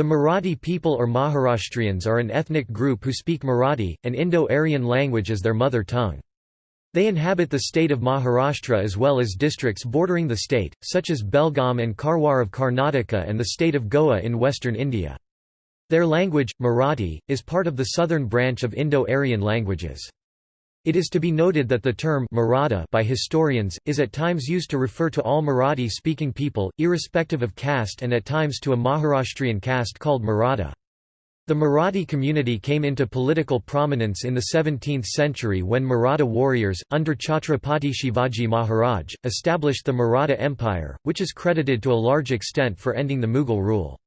The Marathi people or Maharashtrians are an ethnic group who speak Marathi, an Indo-Aryan language as their mother tongue. They inhabit the state of Maharashtra as well as districts bordering the state, such as Belgaum and Karwar of Karnataka and the state of Goa in western India. Their language, Marathi, is part of the southern branch of Indo-Aryan languages. It is to be noted that the term Maratha by historians, is at times used to refer to all Marathi-speaking people, irrespective of caste and at times to a Maharashtrian caste called Maratha. The Marathi community came into political prominence in the 17th century when Maratha warriors, under Chhatrapati Shivaji Maharaj, established the Maratha Empire, which is credited to a large extent for ending the Mughal rule.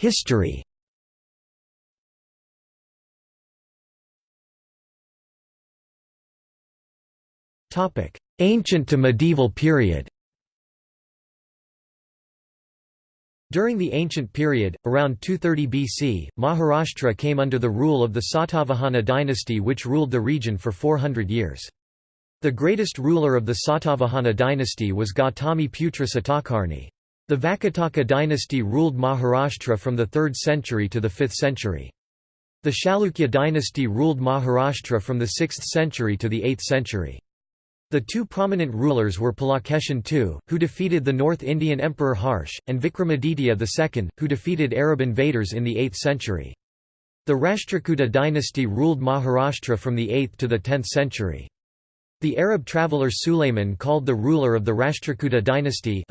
History Ancient to medieval period During the ancient period, around 230 BC, Maharashtra came under the rule of the Satavahana dynasty which ruled the region for 400 years. The greatest ruler of the Satavahana dynasty was Gautami Putra Satakarni. The Vakataka dynasty ruled Maharashtra from the 3rd century to the 5th century. The Chalukya dynasty ruled Maharashtra from the 6th century to the 8th century. The two prominent rulers were Pulakeshin II, who defeated the North Indian Emperor Harsh, and Vikramaditya II, who defeated Arab invaders in the 8th century. The Rashtrakuta dynasty ruled Maharashtra from the 8th to the 10th century. The Arab traveller Sulayman called the ruler of the Rashtrakuta dynasty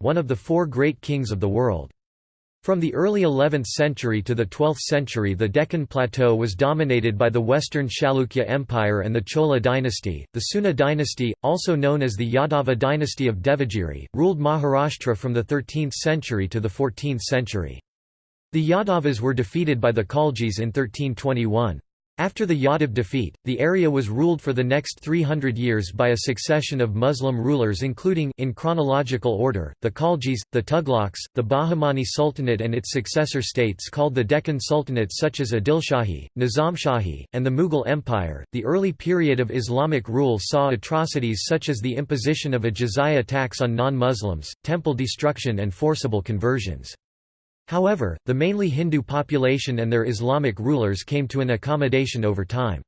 one of the four great kings of the world. From the early 11th century to the 12th century the Deccan Plateau was dominated by the Western Chalukya Empire and the Chola dynasty. The Seuna dynasty, also known as the Yadava dynasty of Devagiri, ruled Maharashtra from the 13th century to the 14th century. The Yadavas were defeated by the Khaljis in 1321. After the Yadav defeat, the area was ruled for the next 300 years by a succession of Muslim rulers including in chronological order, the Khaljis, the Tughlaqs, the Bahmani Sultanate and its successor states called the Deccan Sultanate such as Adilshahi, Nizamshahi, and the Mughal Empire. The early period of Islamic rule saw atrocities such as the imposition of a jizya tax on non-Muslims, temple destruction and forcible conversions. However, the mainly Hindu population and their Islamic rulers came to an accommodation over time.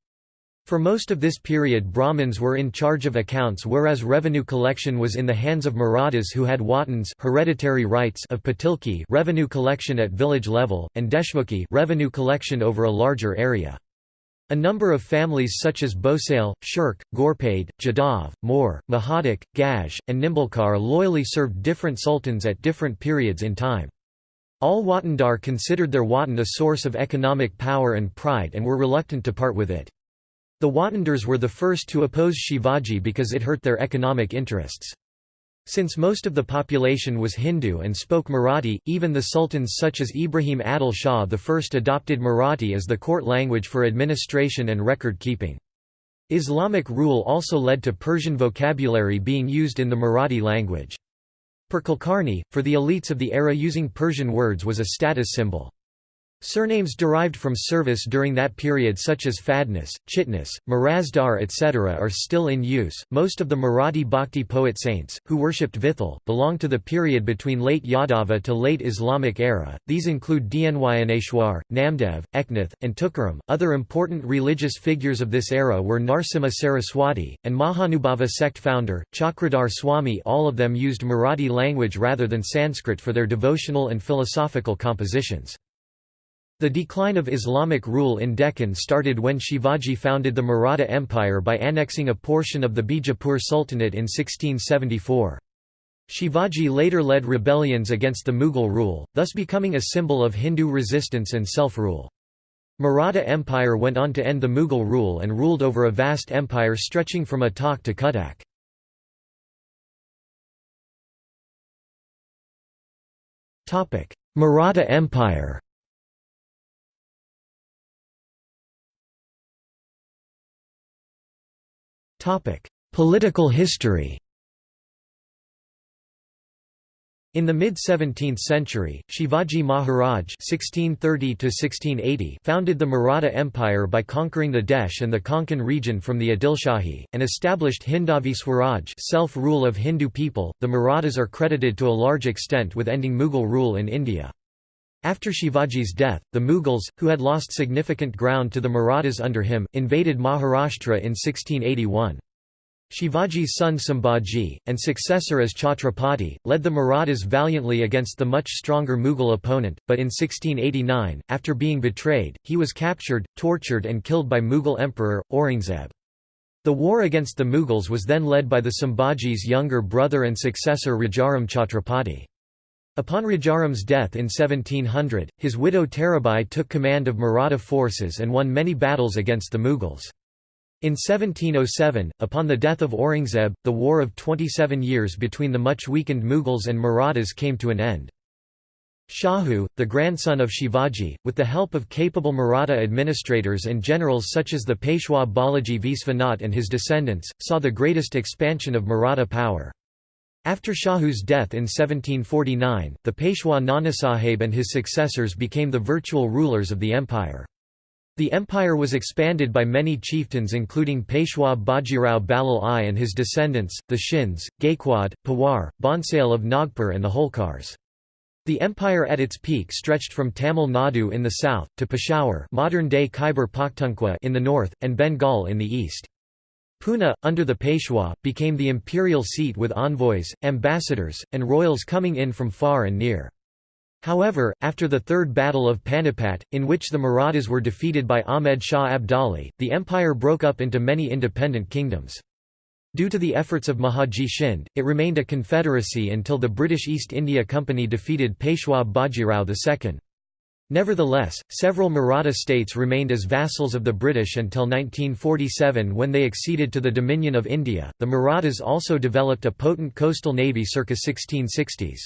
For most of this period Brahmins were in charge of accounts whereas revenue collection was in the hands of Marathas who had Watans hereditary rights of Patilki revenue collection at village level, and Deshmukhi revenue collection over a larger area. A number of families such as Bhosale, Shirk, Ghorpade, Jadhav, Moor, Mahadik, Gaj, and Nimbalkar loyally served different sultans at different periods in time. All Watandar considered their Watan a source of economic power and pride and were reluctant to part with it. The Watandars were the first to oppose Shivaji because it hurt their economic interests. Since most of the population was Hindu and spoke Marathi, even the sultans such as Ibrahim Adil Shah I adopted Marathi as the court language for administration and record keeping. Islamic rule also led to Persian vocabulary being used in the Marathi language. Per Kulkarni, for the elites of the era using Persian words was a status symbol. Surnames derived from service during that period such as Fadnas, Chitnas, Marazdar etc. are still in use. Most of the Marathi bhakti poet saints, who worshipped Vithal, belong to the period between late Yadava to late Islamic era. These include Dnyaneshwar, Namdev, Eknath, and Tukaram. Other important religious figures of this era were Narsimha Saraswati, and Mahanubhava sect founder, Chakradhar Swami. All of them used Marathi language rather than Sanskrit for their devotional and philosophical compositions. The decline of Islamic rule in Deccan started when Shivaji founded the Maratha Empire by annexing a portion of the Bijapur Sultanate in 1674. Shivaji later led rebellions against the Mughal rule, thus becoming a symbol of Hindu resistance and self-rule. Maratha Empire went on to end the Mughal rule and ruled over a vast empire stretching from Attock to Cuttack. Maratha Empire Political history In the mid-17th century, Shivaji Maharaj (1630–1680) founded the Maratha Empire by conquering the Desh and the Konkan region from the Adilshahi, and established Hindavi Swaraj (self-rule of Hindu people). The Marathas are credited to a large extent with ending Mughal rule in India. After Shivaji's death, the Mughals, who had lost significant ground to the Marathas under him, invaded Maharashtra in 1681. Shivaji's son Sambhaji, and successor as Chhatrapati, led the Marathas valiantly against the much stronger Mughal opponent, but in 1689, after being betrayed, he was captured, tortured and killed by Mughal Emperor, Aurangzeb. The war against the Mughals was then led by the Sambhaji's younger brother and successor Rajaram Chhatrapati. Upon Rajaram's death in 1700, his widow Tarabai took command of Maratha forces and won many battles against the Mughals. In 1707, upon the death of Aurangzeb, the war of 27 years between the much weakened Mughals and Marathas came to an end. Shahu, the grandson of Shivaji, with the help of capable Maratha administrators and generals such as the Peshwa Balaji Visvanath and his descendants, saw the greatest expansion of Maratha power. After Shahu's death in 1749, the Peshwa Nanasaheb and his successors became the virtual rulers of the empire. The empire was expanded by many chieftains including Peshwa Bajirao Balal I and his descendants, the Shins, Gaikwad, Pawar, Bhonsale of Nagpur and the Holkars. The empire at its peak stretched from Tamil Nadu in the south, to Peshawar modern-day Khyber Pakhtunkhwa in the north, and Bengal in the east. Pune, under the Peshwa, became the imperial seat with envoys, ambassadors, and royals coming in from far and near. However, after the Third Battle of Panipat, in which the Marathas were defeated by Ahmed Shah Abdali, the empire broke up into many independent kingdoms. Due to the efforts of Mahadji Shinde, it remained a confederacy until the British East India Company defeated Peshwa Bajirao II. Nevertheless, several Maratha states remained as vassals of the British until 1947 when they acceded to the Dominion of India. The Marathas also developed a potent coastal navy circa 1660s.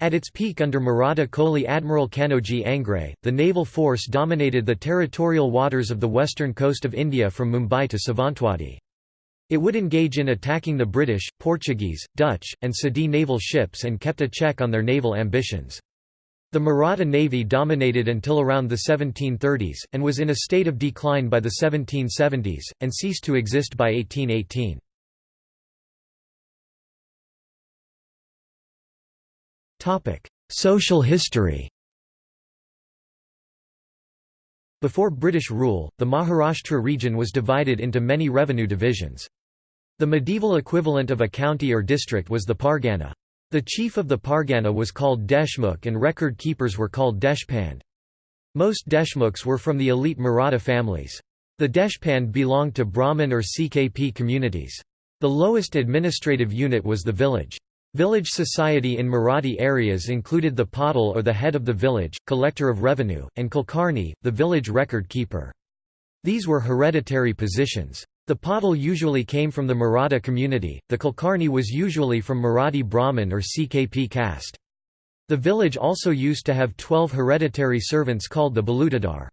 At its peak under Maratha Koli Admiral Kanhoji Angre, the naval force dominated the territorial waters of the western coast of India from Mumbai to Savantwadi. It would engage in attacking the British, Portuguese, Dutch, and Sindhi naval ships and kept a check on their naval ambitions. The Maratha navy dominated until around the 1730s, and was in a state of decline by the 1770s, and ceased to exist by 1818. Social history Before British rule, the Maharashtra region was divided into many revenue divisions. The medieval equivalent of a county or district was the Pargana. The chief of the Pargana was called Deshmukh and record keepers were called deshpand. Most Deshmukhs were from the elite Maratha families. The deshpand belonged to Brahmin or CKP communities. The lowest administrative unit was the village. Village society in Marathi areas included the Patil or the head of the village, collector of revenue, and Kulkarni, the village record keeper. These were hereditary positions. The Patil usually came from the Maratha community, the Kulkarni was usually from Marathi Brahmin or CKP caste. The village also used to have twelve hereditary servants called the Balutadar.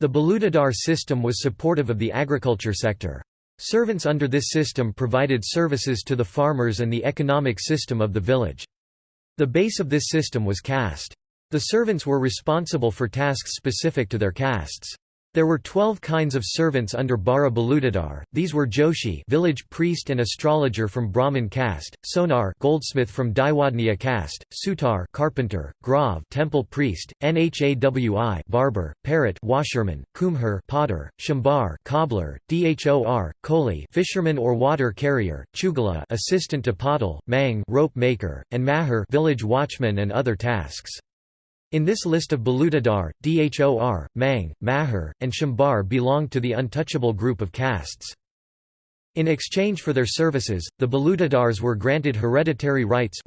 The Balutadar system was supportive of the agriculture sector. Servants under this system provided services to the farmers and the economic system of the village. The base of this system was caste. The servants were responsible for tasks specific to their castes. There were twelve kinds of servants under Bara Balutadar. These were Joshi, village priest and astrologer from Brahmin caste; Sonar, goldsmith from Daiwadniya caste; Sutar, carpenter; Grav, temple priest; Nhawi, barber; Parit, washerman; Kumhar, potter; Shambar, cobbler; Dhor, koli, fisherman or water carrier; Chugala, assistant to Patil; Mang, rope maker; and Mahar, village watchman and other tasks. In this list of Balutadar, Dhor, Mang, Mahar, and Shambar belonged to the untouchable group of castes. In exchange for their services, the Balutadars were granted hereditary rights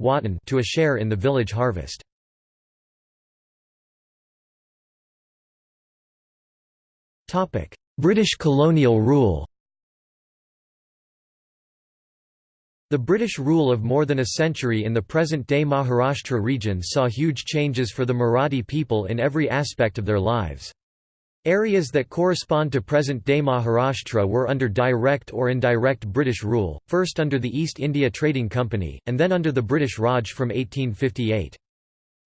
to a share in the village harvest. British colonial rule The British rule of more than a century in the present-day Maharashtra region saw huge changes for the Marathi people in every aspect of their lives. Areas that correspond to present-day Maharashtra were under direct or indirect British rule, first under the East India Trading Company, and then under the British Raj from 1858.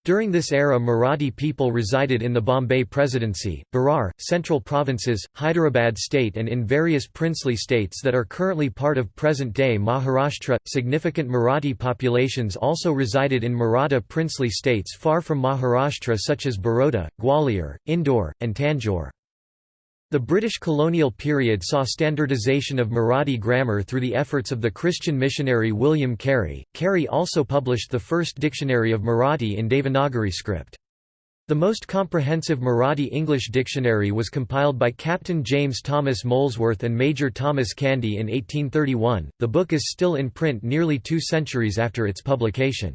During this era Marathi people resided in the Bombay Presidency, Berar, Central Provinces, Hyderabad state and in various princely states that are currently part of present-day Maharashtra. Significant Marathi populations also resided in Maratha princely states far from Maharashtra such as Baroda, Gwalior, Indore, and Tanjore. The British colonial period saw standardization of Marathi grammar through the efforts of the Christian missionary William Carey. Carey also published the first dictionary of Marathi in Devanagari script. The most comprehensive Marathi-English dictionary was compiled by Captain James Thomas Molesworth and Major Thomas Candy in 1831. The book is still in print nearly two centuries after its publication.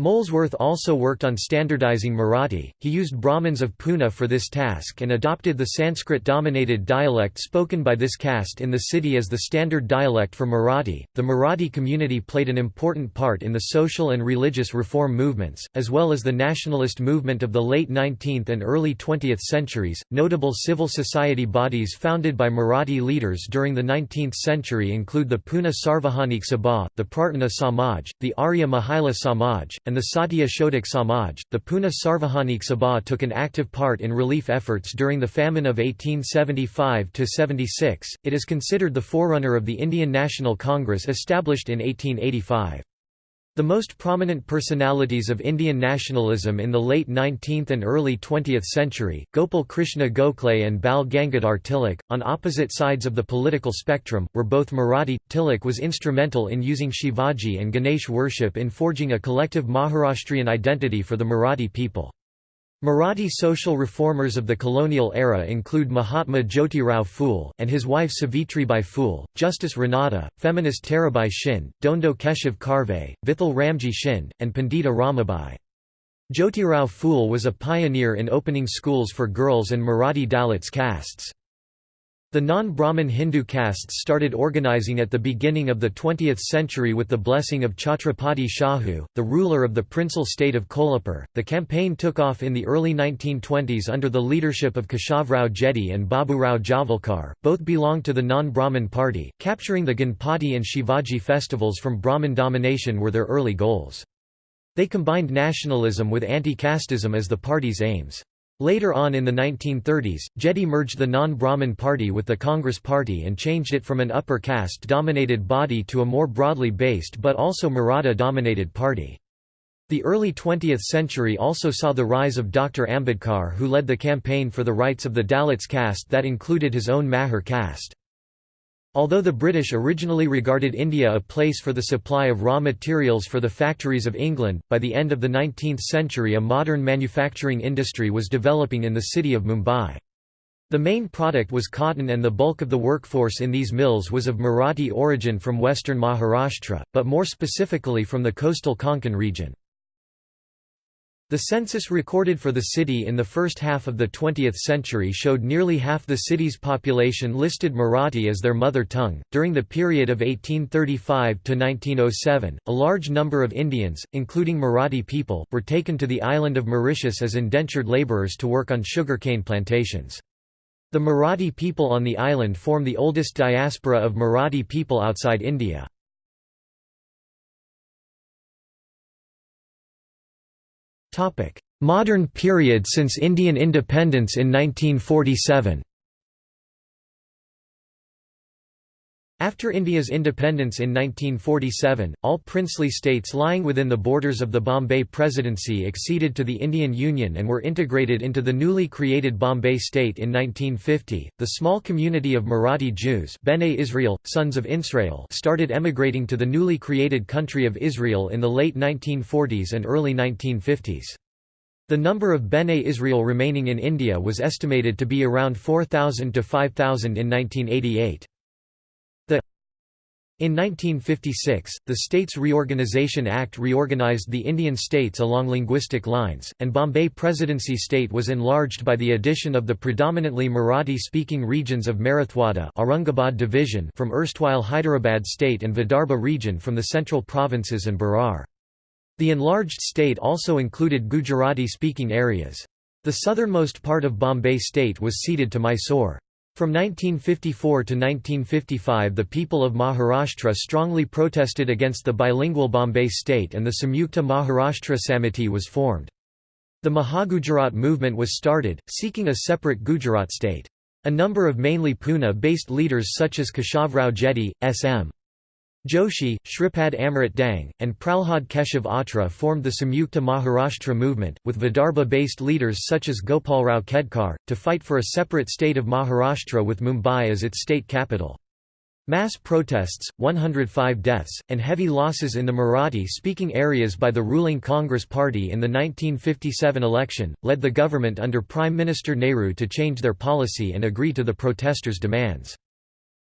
Molesworth also worked on standardizing Marathi, he used Brahmins of Pune for this task and adopted the Sanskrit-dominated dialect spoken by this caste in the city as the standard dialect for Marathi. The Marathi community played an important part in the social and religious reform movements, as well as the nationalist movement of the late 19th and early 20th centuries. Notable civil society bodies founded by Marathi leaders during the 19th century include the Pune Sarvajanik Sabha, the Prarthana Samaj, the Arya Mahila Samaj, and the Satya Shodhak Samaj. The Pune Sarvajanik Sabha took an active part in relief efforts during the famine of 1875 76. It is considered the forerunner of the Indian National Congress established in 1885. The most prominent personalities of Indian nationalism in the late 19th and early 20th century, Gopal Krishna Gokhale and Bal Gangadhar Tilak, on opposite sides of the political spectrum, were both Marathi. Tilak was instrumental in using Shivaji and Ganesh worship in forging a collective Maharashtrian identity for the Marathi people. Marathi social reformers of the colonial era include Mahatma Jyotirao Phule, and his wife Savitribai Phule, Justice Ranade, feminist Tarabai Shinde, Dhondo Keshav Karve, Vithal Ramji Shinde, and Pandita Ramabai. Jyotirao Phule was a pioneer in opening schools for girls and Marathi Dalits castes. The non-Brahmin Hindu castes started organizing at the beginning of the 20th century with the blessing of Chhatrapati Shahu, the ruler of the princely state of Kolhapur. The campaign took off in the early 1920s under the leadership of Keshavrao Jedhe and Baburao Javalkar. Both belonged to the non-Brahmin party. Capturing the Ganpati and Shivaji festivals from Brahmin domination were their early goals. They combined nationalism with anti-casteism as the party's aims. Later on in the 1930s, Jedhe merged the non-Brahmin party with the Congress party and changed it from an upper caste-dominated body to a more broadly based but also Maratha-dominated party. The early 20th century also saw the rise of Dr. Ambedkar who led the campaign for the rights of the Dalits caste that included his own Mahar caste. Although the British originally regarded India a place for the supply of raw materials for the factories of England, by the end of the 19th century a modern manufacturing industry was developing in the city of Mumbai. The main product was cotton and the bulk of the workforce in these mills was of Marathi origin from western Maharashtra, but more specifically from the coastal Konkan region. The census recorded for the city in the first half of the 20th century showed nearly half the city's population listed Marathi as their mother tongue. During the period of 1835 to 1907, a large number of Indians, including Marathi people, were taken to the island of Mauritius as indentured laborers to work on sugarcane plantations. The Marathi people on the island form the oldest diaspora of Marathi people outside India. Modern period since Indian independence in 1947 After India's independence in 1947, all princely states lying within the borders of the Bombay Presidency acceded to the Indian Union and were integrated into the newly created Bombay state in 1950. The small community of Marathi Jews, Bene Israel, sons of Israel, started emigrating to the newly created country of Israel in the late 1940s and early 1950s. The number of Bene Israel remaining in India was estimated to be around 4,000 to 5,000 in 1988. In 1956, the States Reorganisation Act reorganised the Indian states along linguistic lines, and Bombay Presidency state was enlarged by the addition of the predominantly Marathi-speaking regions of Marathwada Aurangabad division from erstwhile Hyderabad state and Vidarbha region from the central provinces and Berar. The enlarged state also included Gujarati-speaking areas. The southernmost part of Bombay state was ceded to Mysore. From 1954 to 1955 the people of Maharashtra strongly protested against the bilingual Bombay state and the Samyukta Maharashtra Samiti was formed. The Mahagujarat movement was started, seeking a separate Gujarat state. A number of mainly Pune-based leaders such as Keshavrao Jedhe, S.M. Joshi, Shripad Amrit Dang, and Pralhad Keshav Atre formed the Samyukta Maharashtra movement, with Vidarbha-based leaders such as Gopalrao Khedkar, to fight for a separate state of Maharashtra with Mumbai as its state capital. Mass protests, 105 deaths, and heavy losses in the Marathi-speaking areas by the ruling Congress Party in the 1957 election, led the government under Prime Minister Nehru to change their policy and agree to the protesters' demands.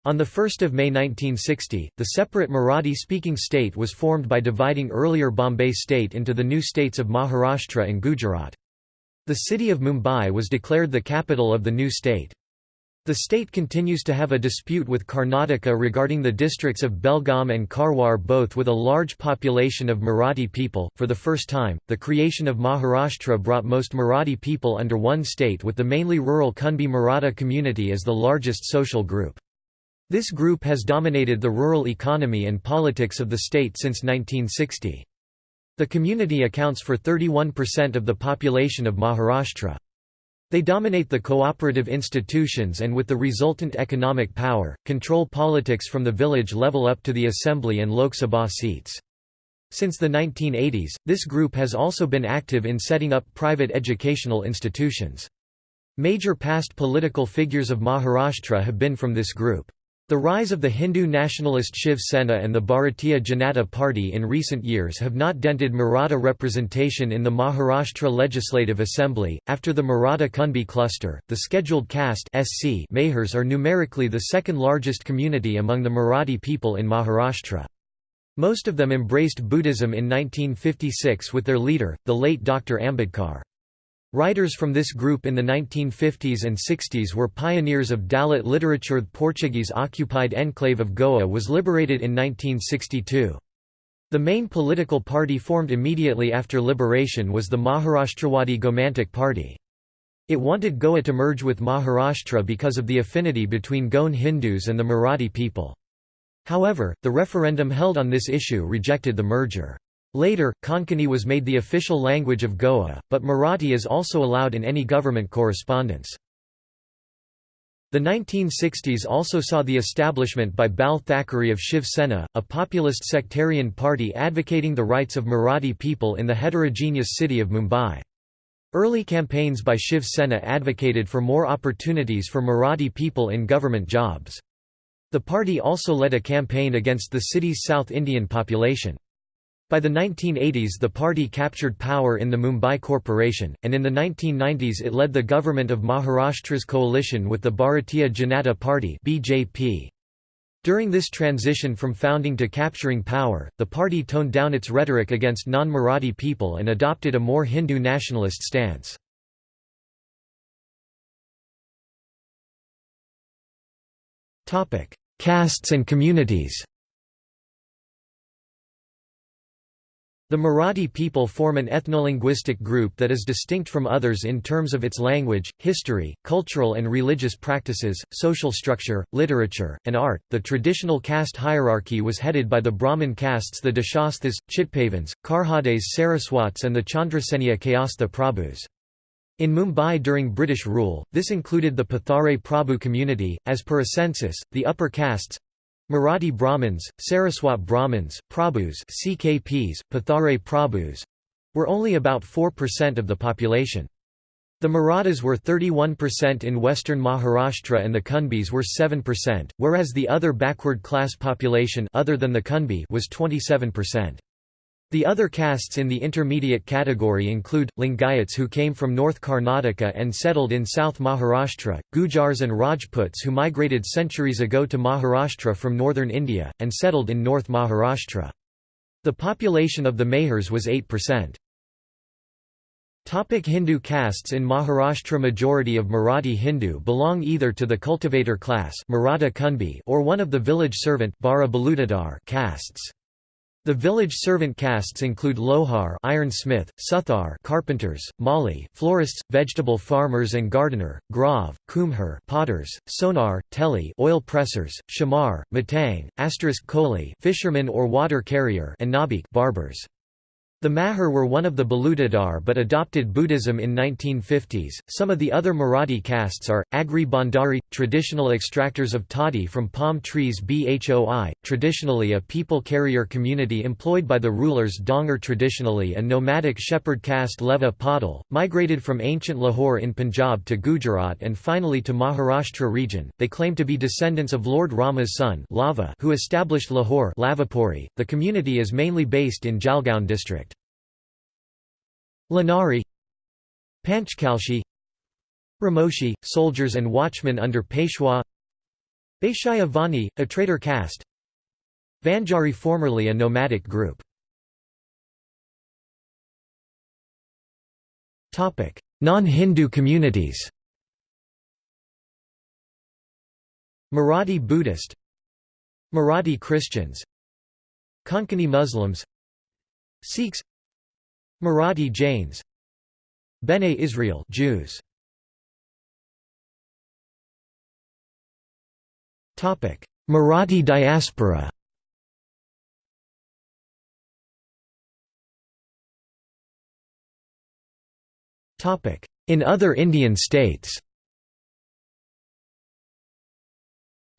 On 1 May 1960, the separate Marathi-speaking state was formed by dividing earlier Bombay state into the new states of Maharashtra and Gujarat. The city of Mumbai was declared the capital of the new state. The state continues to have a dispute with Karnataka regarding the districts of Belgaum and Karwar, both with a large population of Marathi people. For the first time, the creation of Maharashtra brought most Marathi people under one state with the mainly rural Kunbi Maratha community as the largest social group. This group has dominated the rural economy and politics of the state since 1960. The community accounts for 31% of the population of Maharashtra. They dominate the cooperative institutions and with the resultant economic power, control politics from the village level up to the assembly and Lok Sabha seats. Since the 1980s, this group has also been active in setting up private educational institutions. Major past political figures of Maharashtra have been from this group. The rise of the Hindu nationalist Shiv Sena and the Bharatiya Janata Party in recent years have not dented Maratha representation in the Maharashtra Legislative Assembly. After the Maratha Kunbi cluster, the scheduled caste SC Mahars are numerically the second largest community among the Marathi people in Maharashtra. Most of them embraced Buddhism in 1956 with their leader, the late Dr. Ambedkar. Writers from this group in the 1950s and 60s were pioneers of Dalit literature. The Portuguese-occupied enclave of Goa was liberated in 1962. The main political party formed immediately after liberation was the Maharashtrawadi Gomantak Party. It wanted Goa to merge with Maharashtra because of the affinity between Goan Hindus and the Marathi people. However, the referendum held on this issue rejected the merger. Later, Konkani was made the official language of Goa, but Marathi is also allowed in any government correspondence. The 1960s also saw the establishment by Bal Thackeray of Shiv Sena, a populist sectarian party advocating the rights of Marathi people in the heterogeneous city of Mumbai. Early campaigns by Shiv Sena advocated for more opportunities for Marathi people in government jobs. The party also led a campaign against the city's South Indian population. By the 1980s the party captured power in the Mumbai Corporation, and in the 1990s it led the government of Maharashtra's coalition with the Bharatiya Janata Party BJP. During this transition from founding to capturing power, the party toned down its rhetoric against non-Marathi people and adopted a more Hindu nationalist stance. Castes and communities The Marathi people form an ethnolinguistic group that is distinct from others in terms of its language, history, cultural and religious practices, social structure, literature, and art. The traditional caste hierarchy was headed by the Brahmin castes the Deshasthas, Chitpavans, Karhades Saraswats, and the Chandrasenia Kayastha Prabhus. In Mumbai during British rule, this included the Pathare Prabhu community. As per a census, the upper castes Marathi Brahmins, Saraswat Brahmins, Prabhus CKPs, Pathare Prabhus were only about 4% of the population. The Marathas were 31% in western Maharashtra and the Kunbis were 7%, whereas the other backward class population other than the Kunbi was 27%. The other castes in the intermediate category include, Lingayats who came from North Karnataka and settled in South Maharashtra, Gujars and Rajputs who migrated centuries ago to Maharashtra from northern India, and settled in North Maharashtra. The population of the Mahars was 8%. Topic Hindu castes In Maharashtra majority of Marathi Hindu belong either to the cultivator class or one of the village servant castes. The village servant castes include lohar ironsmith, suthar carpenters, mali florists, vegetable farmers and gardener, grav, kumhar potters, sonar, teli oil pressers, shamar, matang, asterisk koli fisherman or water carrier and nabik barbers. The Mahar were one of the Balutadar but adopted Buddhism in 1950s. Some of the other Marathi castes are Agri Bhandari, traditional extractors of toddy from palm trees Bhoi, traditionally a people carrier community employed by the rulers Dhangar traditionally a nomadic shepherd caste Leva Patil, migrated from ancient Lahore in Punjab to Gujarat and finally to Maharashtra region. They claim to be descendants of Lord Rama's son Lava who established Lahore Lavapuri. The community is mainly based in Jalgaon district. Lanari Panchkalshi Ramoshi, soldiers and watchmen under Peshwa Vaishya Vani, a trader caste Vanjari formerly a nomadic group. Non-Hindu communities. Marathi Buddhist Marathi Christians Konkani Muslims Sikhs Marathi Jains. Bene Israel Jews. Topic Marathi diaspora. Topic In other Indian states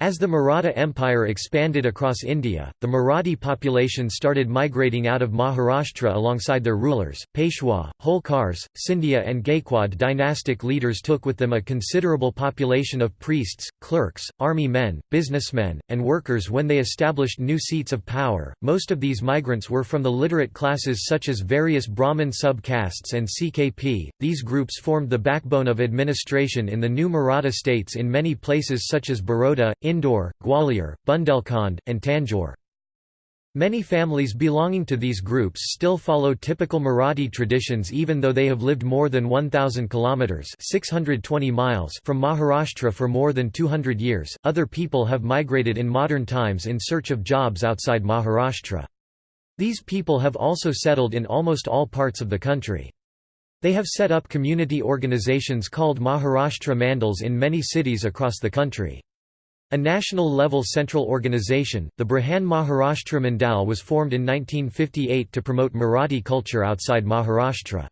As the Maratha Empire expanded across India, the Marathi population started migrating out of Maharashtra alongside their rulers, Peshwa, Holkars, Scindia and Gaikwad dynastic leaders took with them a considerable population of priests, clerks, army men, businessmen, and workers when they established new seats of power. Most of these migrants were from the literate classes such as various Brahmin sub-castes and CKP. These groups formed the backbone of administration in the new Maratha states in many places such as Baroda, Indore, Gwalior, Bundelkhand, and Tanjore. Many families belonging to these groups still follow typical Marathi traditions even though they have lived more than 1000 kilometers (620 miles) from Maharashtra for more than 200 years. Other people have migrated in modern times in search of jobs outside Maharashtra. These people have also settled in almost all parts of the country. They have set up community organizations called Maharashtra Mandals in many cities across the country. A national-level central organization, the Brihan Maharashtra Mandal was formed in 1958 to promote Marathi culture outside Maharashtra.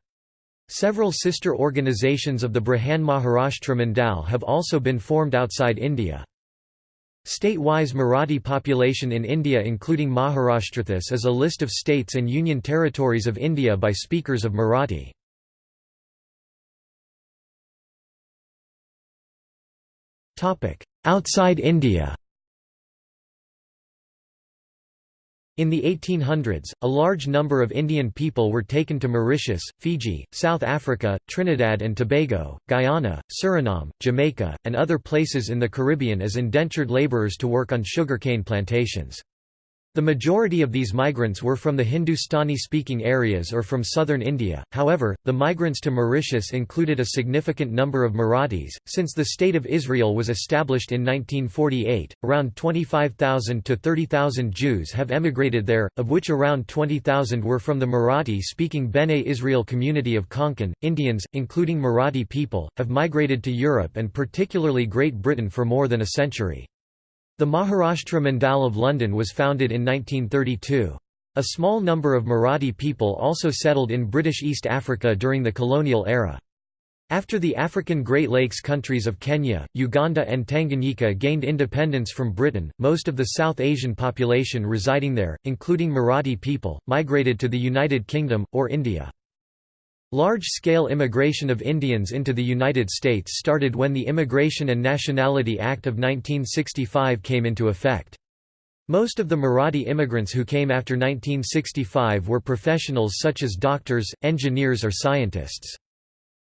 Several sister organizations of the Brihan Maharashtra Mandal have also been formed outside India. State-wise Marathi population in India including Maharashtra. This is a list of states and union territories of India by speakers of Marathi. Outside India In the 1800s, a large number of Indian people were taken to Mauritius, Fiji, South Africa, Trinidad and Tobago, Guyana, Suriname, Jamaica, and other places in the Caribbean as indentured labourers to work on sugarcane plantations. The majority of these migrants were from the Hindustani-speaking areas or from southern India, however, the migrants to Mauritius included a significant number of Marathis. Since the State of Israel was established in 1948, around 25,000 to 30,000 Jews have emigrated there, of which around 20,000 were from the Marathi-speaking Bene Israel community of Konkan. Indians, including Marathi people, have migrated to Europe and particularly Great Britain for more than a century. The Maharashtra Mandal of London was founded in 1932. A small number of Marathi people also settled in British East Africa during the colonial era. After the African Great Lakes countries of Kenya, Uganda and Tanganyika gained independence from Britain, most of the South Asian population residing there, including Marathi people, migrated to the United Kingdom, or India. Large-scale immigration of Indians into the United States started when the Immigration and Nationality Act of 1965 came into effect. Most of the Marathi immigrants who came after 1965 were professionals such as doctors, engineers or scientists.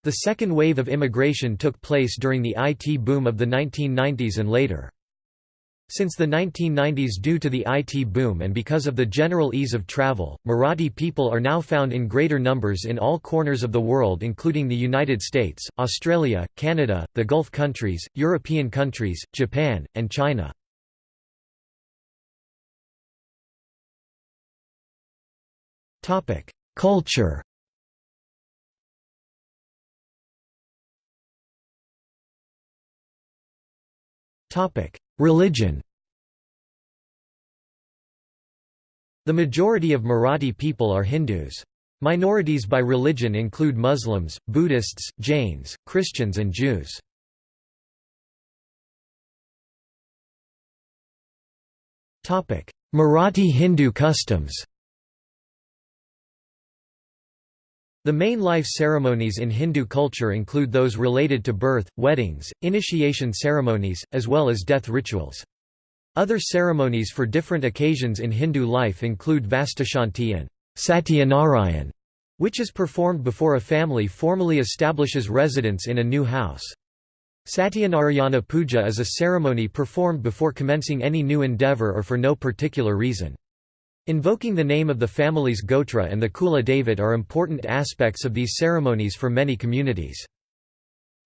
The second wave of immigration took place during the IT boom of the 1990s and later. Since the 1990s due to the IT boom and because of the general ease of travel, Marathi people are now found in greater numbers in all corners of the world including the United States, Australia, Canada, the Gulf countries, European countries, Japan, and China. Culture Religion The majority of Marathi people are Hindus. Minorities by religion include Muslims, Buddhists, Jains, Christians and Jews. Marathi Hindu customs The main life ceremonies in Hindu culture include those related to birth, weddings, initiation ceremonies, as well as death rituals. Other ceremonies for different occasions in Hindu life include Vastashanti and Satyanarayan, which is performed before a family formally establishes residence in a new house. Satyanarayana Puja is a ceremony performed before commencing any new endeavor or for no particular reason. Invoking the name of the family's Gotra and the Kula Devat are important aspects of these ceremonies for many communities.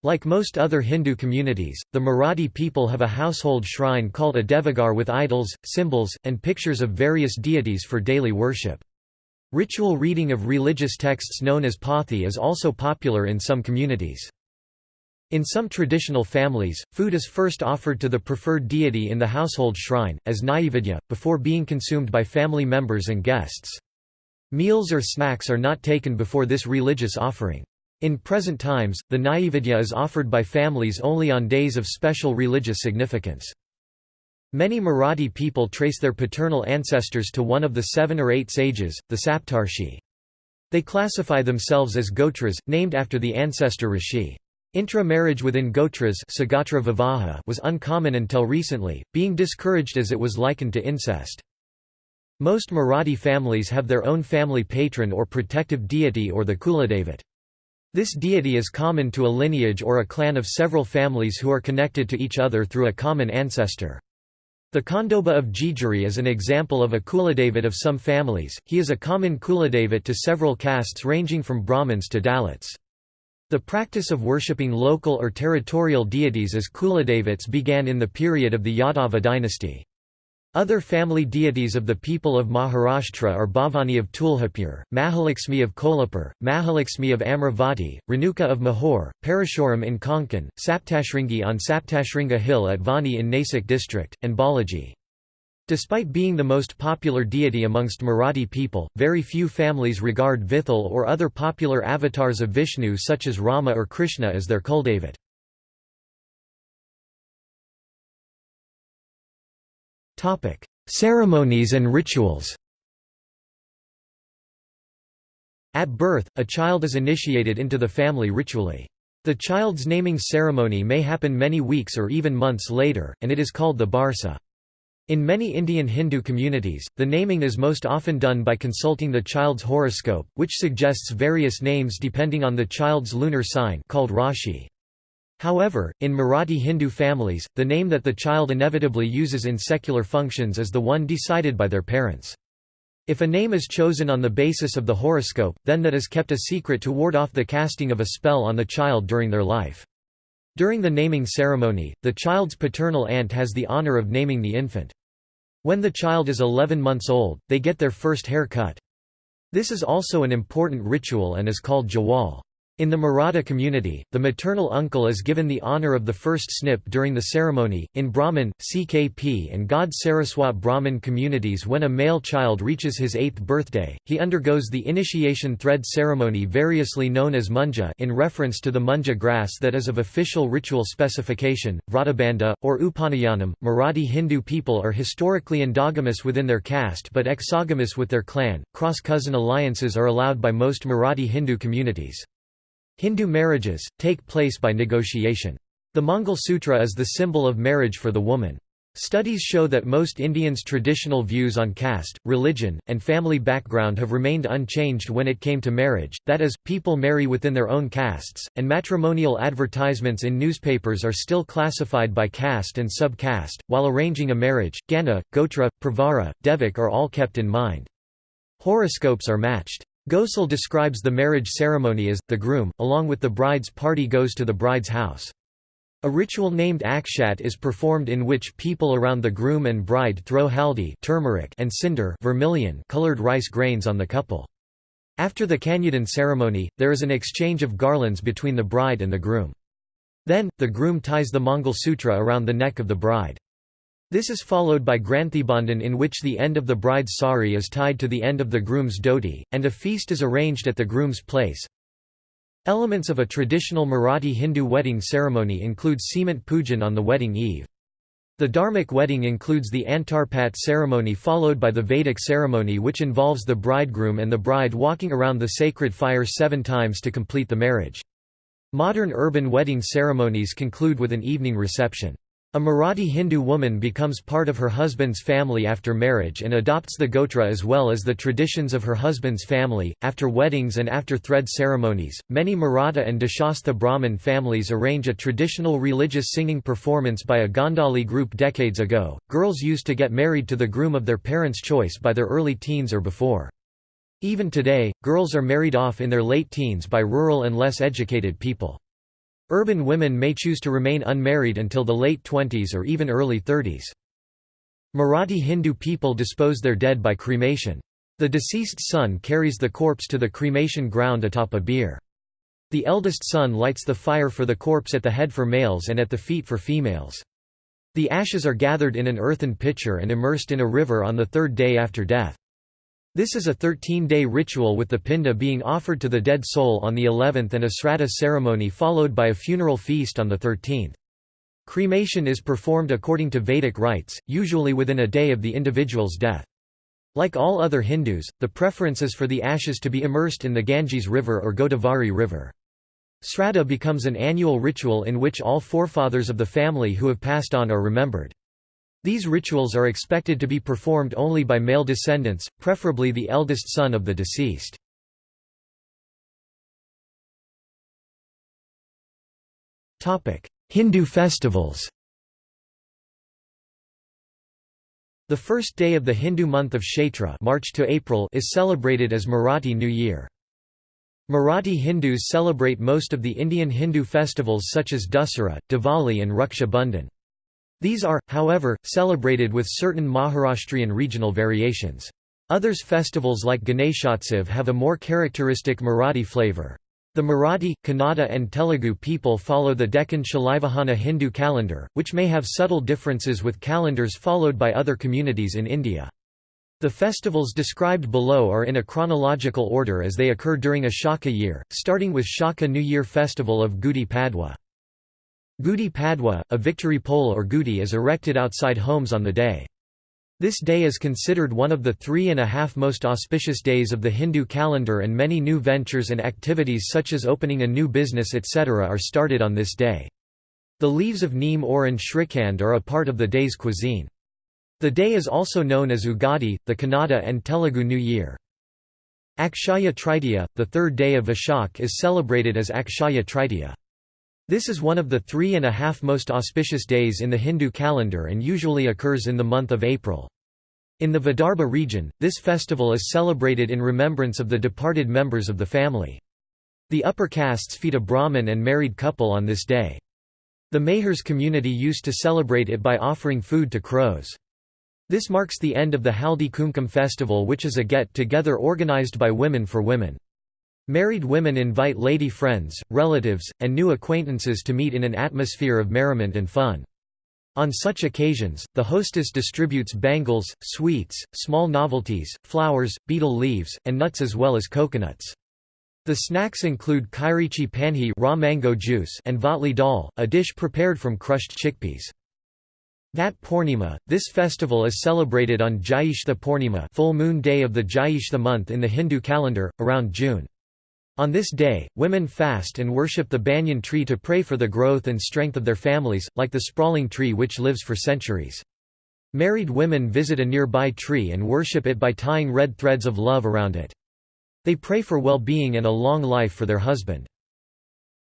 Like most other Hindu communities, the Marathi people have a household shrine called a Devaghar with idols, symbols, and pictures of various deities for daily worship. Ritual reading of religious texts known as Pothi is also popular in some communities. In some traditional families, food is first offered to the preferred deity in the household shrine, as naivedya, before being consumed by family members and guests. Meals or snacks are not taken before this religious offering. In present times, the Naivedya is offered by families only on days of special religious significance. Many Marathi people trace their paternal ancestors to one of the seven or eight sages, the Saptarshi. They classify themselves as Gotras, named after the ancestor Rishi. Intra-marriage within Gotras was uncommon until recently, being discouraged as it was likened to incest. Most Marathi families have their own family patron or protective deity or the Kuladevat. This deity is common to a lineage or a clan of several families who are connected to each other through a common ancestor. The Khandoba of Jejuri is an example of a Kuladevat of some families, he is a common Kuladevat to several castes ranging from Brahmins to Dalits. The practice of worshipping local or territorial deities as Kuladevats began in the period of the Yadava dynasty. Other family deities of the people of Maharashtra are Bhavani of Tuljapur, Mahalakshmi of Kolhapur, Mahalakshmi of Amravati, Renuka of Mahor, Parashuram in Konkan, Saptashringi on Saptashringa Hill at Vani in Nasik district, and Balaji. Despite being the most popular deity amongst Marathi people, very few families regard Vithal or other popular avatars of Vishnu such as Rama or Krishna as their kuldevat. Ceremonies and rituals At birth, a child is initiated into the family ritually. The child's naming ceremony may happen many weeks or even months later, and it is called the Barsa. In many Indian Hindu communities, the naming is most often done by consulting the child's horoscope, which suggests various names depending on the child's lunar sign called Rashi. However, in Marathi Hindu families, the name that the child inevitably uses in secular functions is the one decided by their parents. If a name is chosen on the basis of the horoscope, then that is kept a secret to ward off the casting of a spell on the child during their life. During the naming ceremony, the child's paternal aunt has the honor of naming the infant. When the child is 11 months old, they get their first hair cut. This is also an important ritual and is called jawal. In the Maratha community, the maternal uncle is given the honor of the first snip during the ceremony. In Brahmin, CKP, and Gaud Saraswat Brahmin communities, when a male child reaches his eighth birthday, he undergoes the initiation thread ceremony, variously known as munja, in reference to the munja grass that is of official ritual specification, vratabandha, or upanayanam. Marathi Hindu people are historically endogamous within their caste but exogamous with their clan. Cross cousin alliances are allowed by most Marathi Hindu communities. Hindu marriages, take place by negotiation. The Mangal Sutra is the symbol of marriage for the woman. Studies show that most Indians' traditional views on caste, religion, and family background have remained unchanged when it came to marriage, that is, people marry within their own castes, and matrimonial advertisements in newspapers are still classified by caste and sub-caste. While arranging a marriage, Gana, Gotra, Pravara, Devak are all kept in mind. Horoscopes are matched. Ghosal describes the marriage ceremony as, the groom, along with the bride's party goes to the bride's house. A ritual named akshat is performed in which people around the groom and bride throw haldi turmeric and cinder vermilion colored rice grains on the couple. After the Kanyadan ceremony, there is an exchange of garlands between the bride and the groom. Then, the groom ties the Mangal Sutra around the neck of the bride. This is followed by Granthibandhan in which the end of the bride's sari is tied to the end of the groom's dhoti, and a feast is arranged at the groom's place. Elements of a traditional Marathi Hindu wedding ceremony include Seemant Pujan on the wedding eve. The Dharmic wedding includes the Antarpat ceremony followed by the Vedic ceremony which involves the bridegroom and the bride walking around the sacred fire seven times to complete the marriage. Modern urban wedding ceremonies conclude with an evening reception. A Marathi Hindu woman becomes part of her husband's family after marriage and adopts the gotra as well as the traditions of her husband's family. After weddings and after thread ceremonies, many Maratha and Deshastha Brahmin families arrange a traditional religious singing performance by a Gondali group decades ago. Girls used to get married to the groom of their parents' choice by their early teens or before. Even today, girls are married off in their late teens by rural and less educated people. Urban women may choose to remain unmarried until the late 20s or even early 30s. Marathi Hindu people dispose their dead by cremation. The deceased son carries the corpse to the cremation ground atop a bier. The eldest son lights the fire for the corpse at the head for males and at the feet for females. The ashes are gathered in an earthen pitcher and immersed in a river on the third day after death. This is a 13-day ritual with the pinda being offered to the dead soul on the 11th and a sraddha ceremony followed by a funeral feast on the 13th. Cremation is performed according to Vedic rites, usually within a day of the individual's death. Like all other Hindus, the preference is for the ashes to be immersed in the Ganges River or Godavari River. Sraddha becomes an annual ritual in which all forefathers of the family who have passed on are remembered. These rituals are expected to be performed only by male descendants, preferably the eldest son of the deceased. Hindu festivals The first day of the Hindu month of Chaitra March to April is celebrated as Marathi New Year. Marathi Hindus celebrate most of the Indian Hindu festivals such as Dussehra, Diwali and Raksha Bandhan. These are, however, celebrated with certain Maharashtrian regional variations. Others festivals like Ganeshotsav have a more characteristic Marathi flavor. The Marathi, Kannada and Telugu people follow the Deccan Shalivahana Hindu calendar, which may have subtle differences with calendars followed by other communities in India. The festivals described below are in a chronological order as they occur during a Shaka year, starting with Shaka New Year festival of Gudi Padwa. Gudi Padwa, a victory pole or gudi is erected outside homes on the day. This day is considered one of the three and a half most auspicious days of the Hindu calendar and many new ventures and activities such as opening a new business etc. are started on this day. The leaves of neem or and shrikand are a part of the day's cuisine. The day is also known as Ugadi, the Kannada and Telugu New Year. Akshaya Tritiya, the third day of Vishak is celebrated as Akshaya Tritiya. This is one of the three and a half most auspicious days in the Hindu calendar and usually occurs in the month of April. In the Vidarbha region, this festival is celebrated in remembrance of the departed members of the family. The upper castes feed a Brahmin and married couple on this day. The Mahars community used to celebrate it by offering food to crows. This marks the end of the Haldi Kumkum festival which is a get-together organized by women for women. Married women invite lady friends, relatives, and new acquaintances to meet in an atmosphere of merriment and fun. On such occasions, the hostess distributes bangles, sweets, small novelties, flowers, betel leaves, and nuts as well as coconuts. The snacks include kairichi panhi raw mango juice and vatli dal, a dish prepared from crushed chickpeas. Vat Purnima, this festival is celebrated on Jyeshtha Purnima full moon day of the Jyeshtha month in the Hindu calendar, around June. On this day, women fast and worship the banyan tree to pray for the growth and strength of their families, like the sprawling tree which lives for centuries. Married women visit a nearby tree and worship it by tying red threads of love around it. They pray for well-being and a long life for their husband.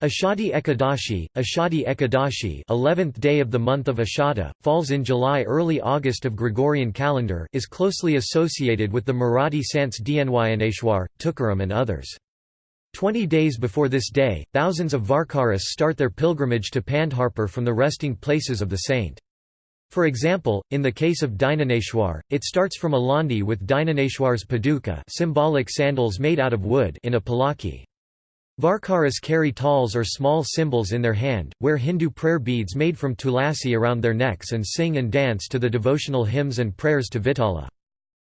Ashadi Ekadashi, Ashadi Ekadashi 11th day of the month of Ashada, falls in July-early August of Gregorian calendar is closely associated with the Marathi Sants Dnyaneshwar, Tukaram and others. Twenty days before this day, thousands of Varkaris start their pilgrimage to Pandharpur from the resting places of the saint. For example, in the case of Dnyaneshwar, it starts from Alandi with Dnyaneshwar's paduka symbolic sandals made out of wood in a palaki. Varkaras carry tals or small symbols in their hand, wear Hindu prayer beads made from tulasi around their necks and sing and dance to the devotional hymns and prayers to Vitala.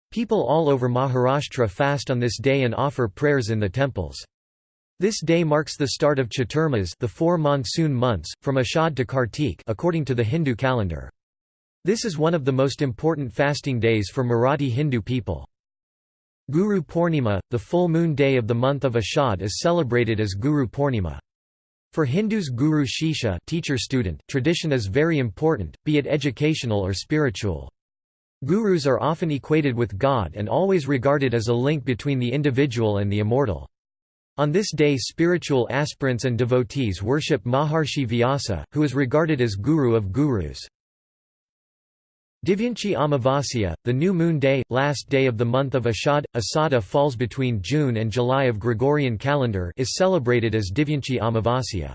People all over Maharashtra fast on this day and offer prayers in the temples. This day marks the start of Chaturmas the four monsoon months, from Ashad to Kartik according to the Hindu calendar. This is one of the most important fasting days for Marathi Hindu people. Guru Purnima, the full moon day of the month of Ashad is celebrated as Guru Purnima. For Hindus Guru Shisha teacher-student tradition is very important, be it educational or spiritual. Gurus are often equated with God and always regarded as a link between the individual and the immortal. On this day spiritual aspirants and devotees worship Maharshi Vyasa, who is regarded as guru of gurus. Divyanchi Amavasya, the new moon day, last day of the month of Ashad, Asada falls between June and July of Gregorian calendar is celebrated as Divyanchi Amavasya.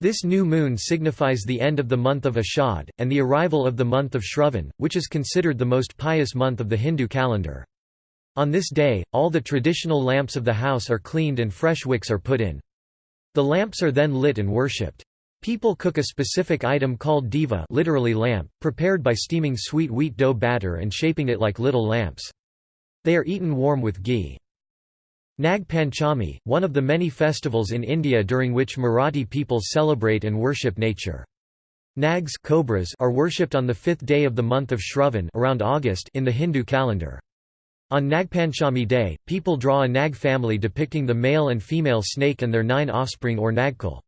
This new moon signifies the end of the month of Ashad, and the arrival of the month of Shravan, which is considered the most pious month of the Hindu calendar. On this day, all the traditional lamps of the house are cleaned and fresh wicks are put in. The lamps are then lit and worshipped. People cook a specific item called diva literally lamp, prepared by steaming sweet wheat dough batter and shaping it like little lamps. They are eaten warm with ghee. Nag Panchami, one of the many festivals in India during which Marathi people celebrate and worship nature. Nags cobras are worshipped on the fifth day of the month of Shravan around August in the Hindu calendar. On Nagpanchami day, people draw a nag family depicting the male and female snake and their nine offspring or nagkul.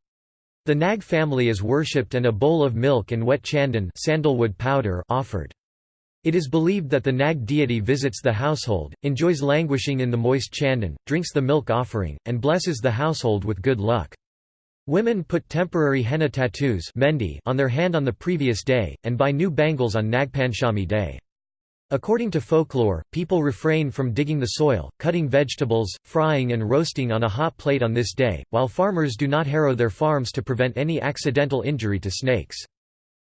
The Nag family is worshipped and a bowl of milk and wet chandan sandalwood powder offered. It is believed that the Nag deity visits the household, enjoys languishing in the moist chandan, drinks the milk offering, and blesses the household with good luck. Women put temporary henna tattoos on their hand on the previous day, and buy new bangles on Nagpanchami day. According to folklore, people refrain from digging the soil, cutting vegetables, frying and roasting on a hot plate on this day, while farmers do not harrow their farms to prevent any accidental injury to snakes.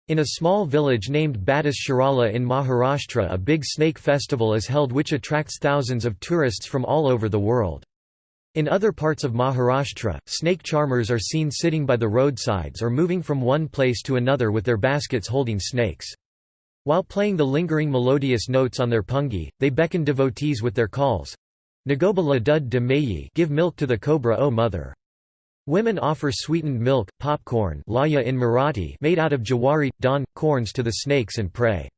In a small village named Battis Shirala in Maharashtra a big snake festival is held which attracts thousands of tourists from all over the world. In other parts of Maharashtra, snake charmers are seen sitting by the roadsides or moving from one place to another with their baskets holding snakes. While playing the lingering melodious notes on their pungi, they beckon devotees with their calls. Nagoba la dud de mayi give milk to the cobra O mother. Women offer sweetened milk, popcorn laya in Marathi made out of jawari, don, corns to the snakes and pray.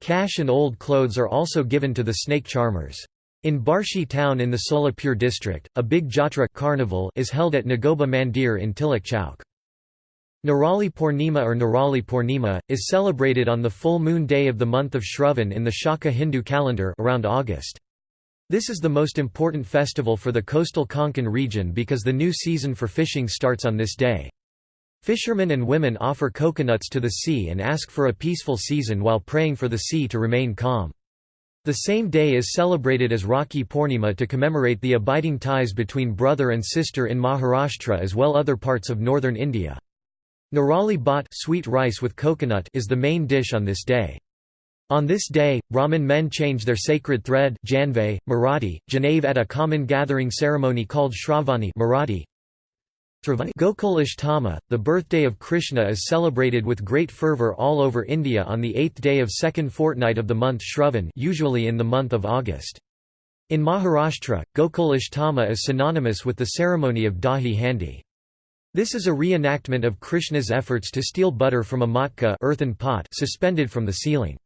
Cash and old clothes are also given to the snake charmers. In Barshi town in the Solapur district, a big jatra carnival is held at Nagoba Mandir in Tilak Chowk. Nirali Purnima or Nirali Purnima, is celebrated on the full moon day of the month of Shravan in the Shaka Hindu calendar around August. This is the most important festival for the coastal Konkan region because the new season for fishing starts on this day. Fishermen and women offer coconuts to the sea and ask for a peaceful season while praying for the sea to remain calm. The same day is celebrated as Rakhi Purnima to commemorate the abiding ties between brother and sister in Maharashtra as well other parts of northern India. Nirali bhat sweet rice with coconut is the main dish on this day. On this day, Brahmin men change their sacred thread Janve, Marathi, Janave at a common gathering ceremony called Shravani Marathi. Gokul Ashtama, the birthday of Krishna is celebrated with great fervor all over India on the eighth day of second fortnight of the month Shravan usually in the month of August. In Maharashtra, Gokul Ashtama is synonymous with the ceremony of Dahi Handi. This is a reenactment of Krishna's efforts to steal butter from a matka earthen pot suspended from the ceiling.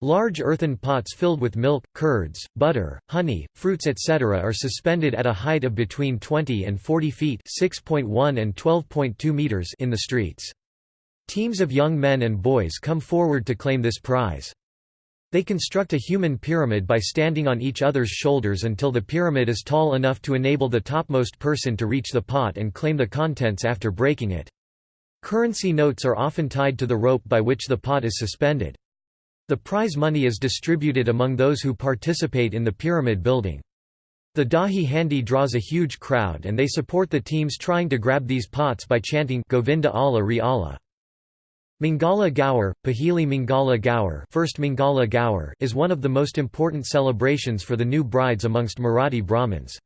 Large earthen pots filled with milk, curds, butter, honey, fruits etc. are suspended at a height of between 20 and 40 feet and 12.2 meters in the streets. Teams of young men and boys come forward to claim this prize. They construct a human pyramid by standing on each other's shoulders until the pyramid is tall enough to enable the topmost person to reach the pot and claim the contents after breaking it. Currency notes are often tied to the rope by which the pot is suspended. The prize money is distributed among those who participate in the pyramid building. The Dahi Handi draws a huge crowd and they support the teams trying to grab these pots by chanting Govinda Allah Ri Allah. Mangala Gaur, Pahili Mangala Gaur, First Mangala Gaur is one of the most important celebrations for the new brides amongst Marathi Brahmins.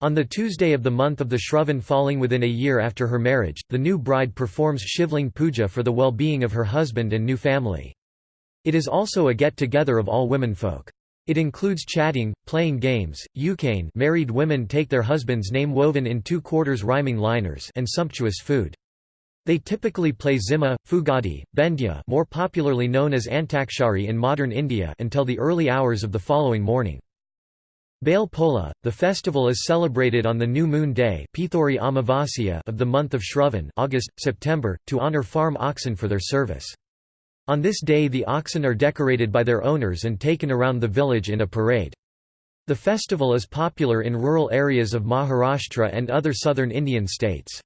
On the Tuesday of the month of the Shravan falling within a year after her marriage, the new bride performs Shivling Puja for the well-being of her husband and new family. It is also a get-together of all womenfolk. It includes chatting, playing games, ukane married women take their husband's name woven in two quarters rhyming liners and sumptuous food. They typically play Zima, Fugadi, Bendya more popularly known as Antakshari in modern India until the early hours of the following morning. Bail Pola, the festival is celebrated on the new moon day of the month of Shravan August, September, to honour farm oxen for their service. On this day the oxen are decorated by their owners and taken around the village in a parade. The festival is popular in rural areas of Maharashtra and other southern Indian states.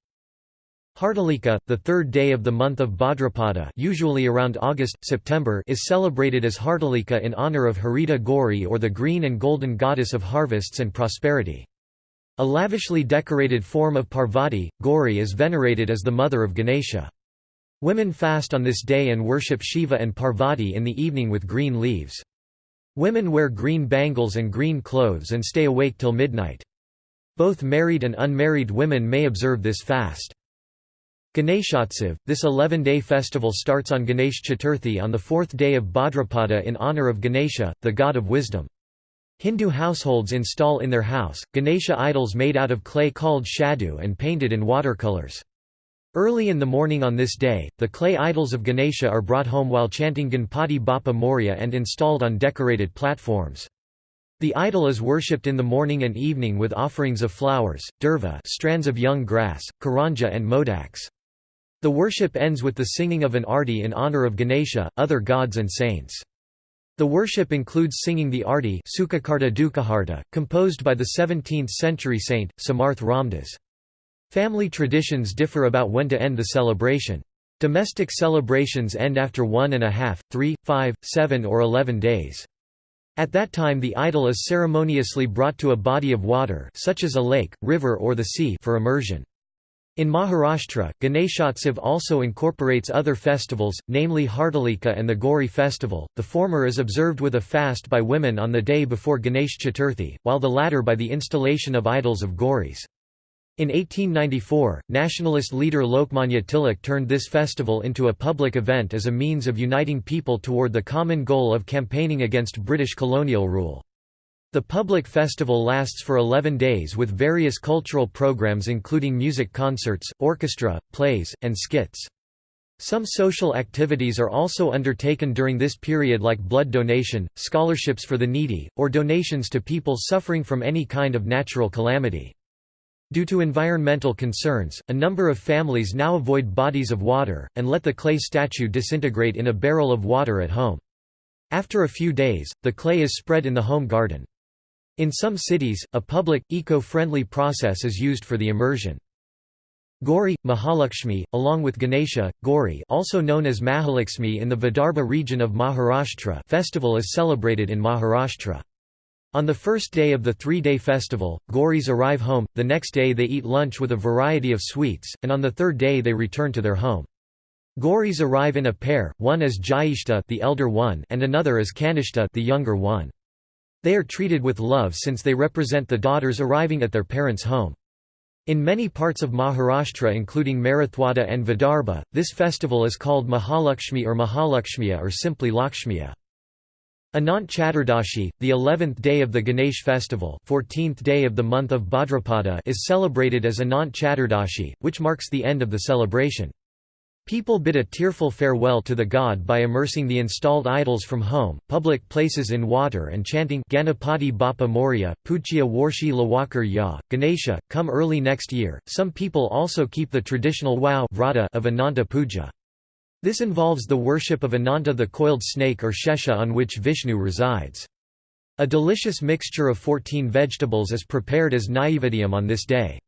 Hartalika, the third day of the month of Bhadrapada usually around August, September is celebrated as Hartalika in honor of Harita Gauri or the green and golden goddess of harvests and prosperity. A lavishly decorated form of Parvati, Gauri is venerated as the mother of Ganesha. Women fast on this day and worship Shiva and Parvati in the evening with green leaves. Women wear green bangles and green clothes and stay awake till midnight. Both married and unmarried women may observe this fast. Ganeshotsav, this 11-day festival starts on Ganesh Chaturthi on the fourth day of Bhadrapada in honor of Ganesha, the god of wisdom. Hindu households install in their house, Ganesha idols made out of clay called shadu and painted in watercolors. Early in the morning on this day, the clay idols of Ganesha are brought home while chanting Ganpati Bappa Morya and installed on decorated platforms. The idol is worshipped in the morning and evening with offerings of flowers, durva strands of young grass, karanja and modaks. The worship ends with the singing of an arti in honor of Ganesha, other gods and saints. The worship includes singing the arti composed by the 17th-century saint, Samarth Ramdas. Family traditions differ about when to end the celebration. Domestic celebrations end after one and a half, three, five, seven or eleven days. At that time the idol is ceremoniously brought to a body of water such as a lake, river or the sea for immersion. In Maharashtra, Ganeshotsav also incorporates other festivals, namely Hartalika and the Gauri festival, the former is observed with a fast by women on the day before Ganesh Chaturthi, while the latter by the installation of idols of Gauris. In 1894, nationalist leader Lokmanya Tilak turned this festival into a public event as a means of uniting people toward the common goal of campaigning against British colonial rule. The public festival lasts for 11 days with various cultural programs including music concerts, orchestra, plays, and skits. Some social activities are also undertaken during this period like blood donation, scholarships for the needy, or donations to people suffering from any kind of natural calamity. Due to environmental concerns, a number of families now avoid bodies of water, and let the clay statue disintegrate in a barrel of water at home. After a few days, the clay is spread in the home garden. In some cities, a public, eco-friendly process is used for the immersion. Gauri, Mahalakshmi, along with Ganesha, Gauri also known as Mahalakshmi in the Vidarbha region of Maharashtra festival is celebrated in Maharashtra. On the first day of the three-day festival, Gauris arrive home, the next day they eat lunch with a variety of sweets, and on the third day they return to their home. Gauris arrive in a pair, one as Jyeshta the elder one and another as Kanishta the younger one. They are treated with love since they represent the daughters arriving at their parents' home. In many parts of Maharashtra including Marathwada and Vidarbha, this festival is called Mahalakshmi or Mahalakshmiya or simply Lakshmiya. Anant Chaturdashi, the 11th day of the Ganesh festival 14th day of the month of Bhadrapada is celebrated as Anant Chaturdashi, which marks the end of the celebration. People bid a tearful farewell to the god by immersing the installed idols from home, public places in water and chanting Ganapati Bappa Morya, Puchya Warshi Lawakar Ya, Ganesha, come early next year. Some people also keep the traditional wow of Ananta Puja. This involves the worship of Ananta the coiled snake or Shesha on which Vishnu resides. A delicious mixture of 14 vegetables is prepared as Naivediyam on this day.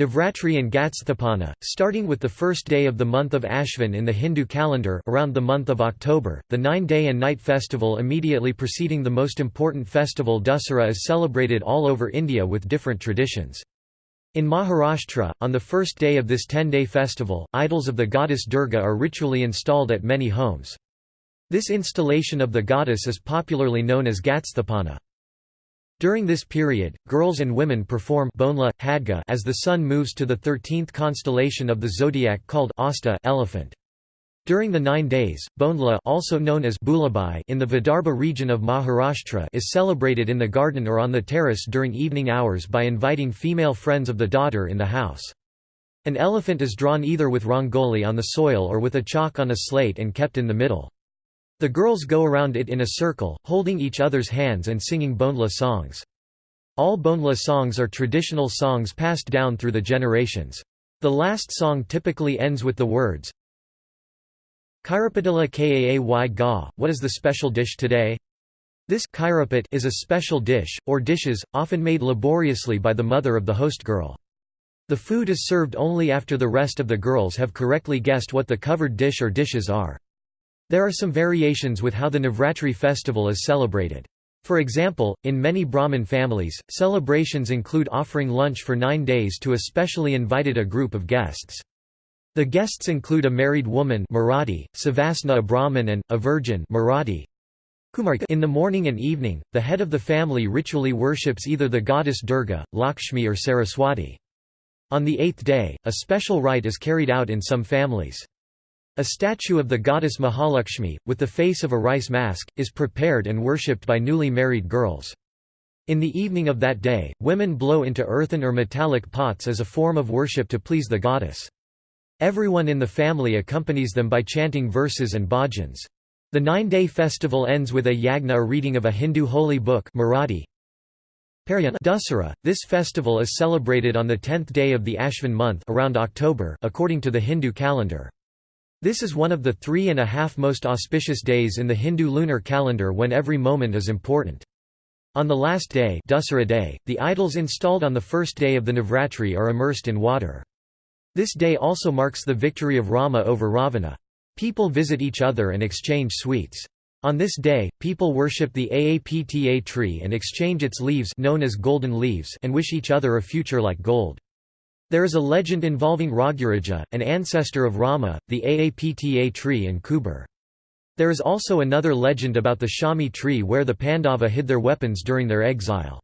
Navratri and Ghatsthapana, starting with the first day of the month of Ashvin in the Hindu calendar around the month of October, the nine-day and night festival immediately preceding the most important festival Dussehra is celebrated all over India with different traditions. In Maharashtra, on the first day of this ten-day festival, idols of the goddess Durga are ritually installed at many homes. This installation of the goddess is popularly known as Ghatsthapana. During this period, girls and women perform bonla, hadga as the sun moves to the 13th constellation of the zodiac called Asta elephant. During the nine days, Bonla also known as Bulabai in the Vidarbha region of Maharashtra is celebrated in the garden or on the terrace during evening hours by inviting female friends of the daughter in the house. An elephant is drawn either with rangoli on the soil or with a chalk on a slate and kept in the middle. The girls go around it in a circle, holding each other's hands and singing Bondla songs. All Bondla songs are traditional songs passed down through the generations. The last song typically ends with the words, Kairapadilla kaay ga, what is the special dish today? This is a special dish, or dishes, often made laboriously by the mother of the host girl. The food is served only after the rest of the girls have correctly guessed what the covered dish or dishes are. There are some variations with how the Navratri festival is celebrated. For example, in many Brahmin families, celebrations include offering lunch for nine days to a specially invited a group of guests. The guests include a married woman Marathi, Savasna a Brahmin and, a virgin Marathi. In the morning and evening, the head of the family ritually worships either the goddess Durga, Lakshmi or Saraswati. On the eighth day, a special rite is carried out in some families. A statue of the goddess Mahalakshmi, with the face of a rice mask, is prepared and worshipped by newly married girls. In the evening of that day, women blow into earthen or metallic pots as a form of worship to please the goddess. Everyone in the family accompanies them by chanting verses and bhajans. The nine-day festival ends with a yagna a reading of a Hindu holy book Marathi. Dussehra. This festival is celebrated on the tenth day of the Ashvin month around October according to the Hindu calendar. This is one of the three and a half most auspicious days in the Hindu lunar calendar when every moment is important. On the last day, day the idols installed on the first day of the Navratri are immersed in water. This day also marks the victory of Rama over Ravana. People visit each other and exchange sweets. On this day, people worship the Aapta tree and exchange its leaves known as golden leaves and wish each other a future like gold. There is a legend involving Raghuraja, an ancestor of Rama, the Aapta tree and Kuber. There is also another legend about the Shami tree where the Pandava hid their weapons during their exile.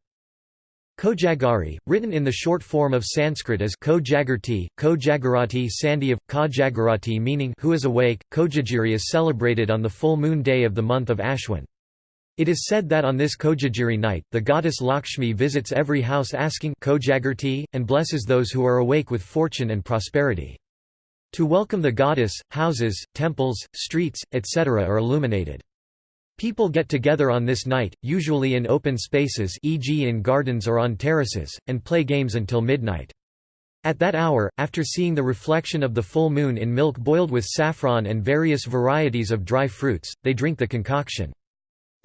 Kojagari, written in the short form of Sanskrit as Kojagarti, Kojagarati Sandhi of Kojagarati meaning who is awake, Kojagiri is celebrated on the full moon day of the month of Ashwin. It is said that on this Kojagiri night, the goddess Lakshmi visits every house asking Kojagarti, and blesses those who are awake with fortune and prosperity. To welcome the goddess, houses, temples, streets, etc. are illuminated. People get together on this night, usually in open spaces e.g. in gardens or on terraces, and play games until midnight. At that hour, after seeing the reflection of the full moon in milk boiled with saffron and various varieties of dry fruits, they drink the concoction.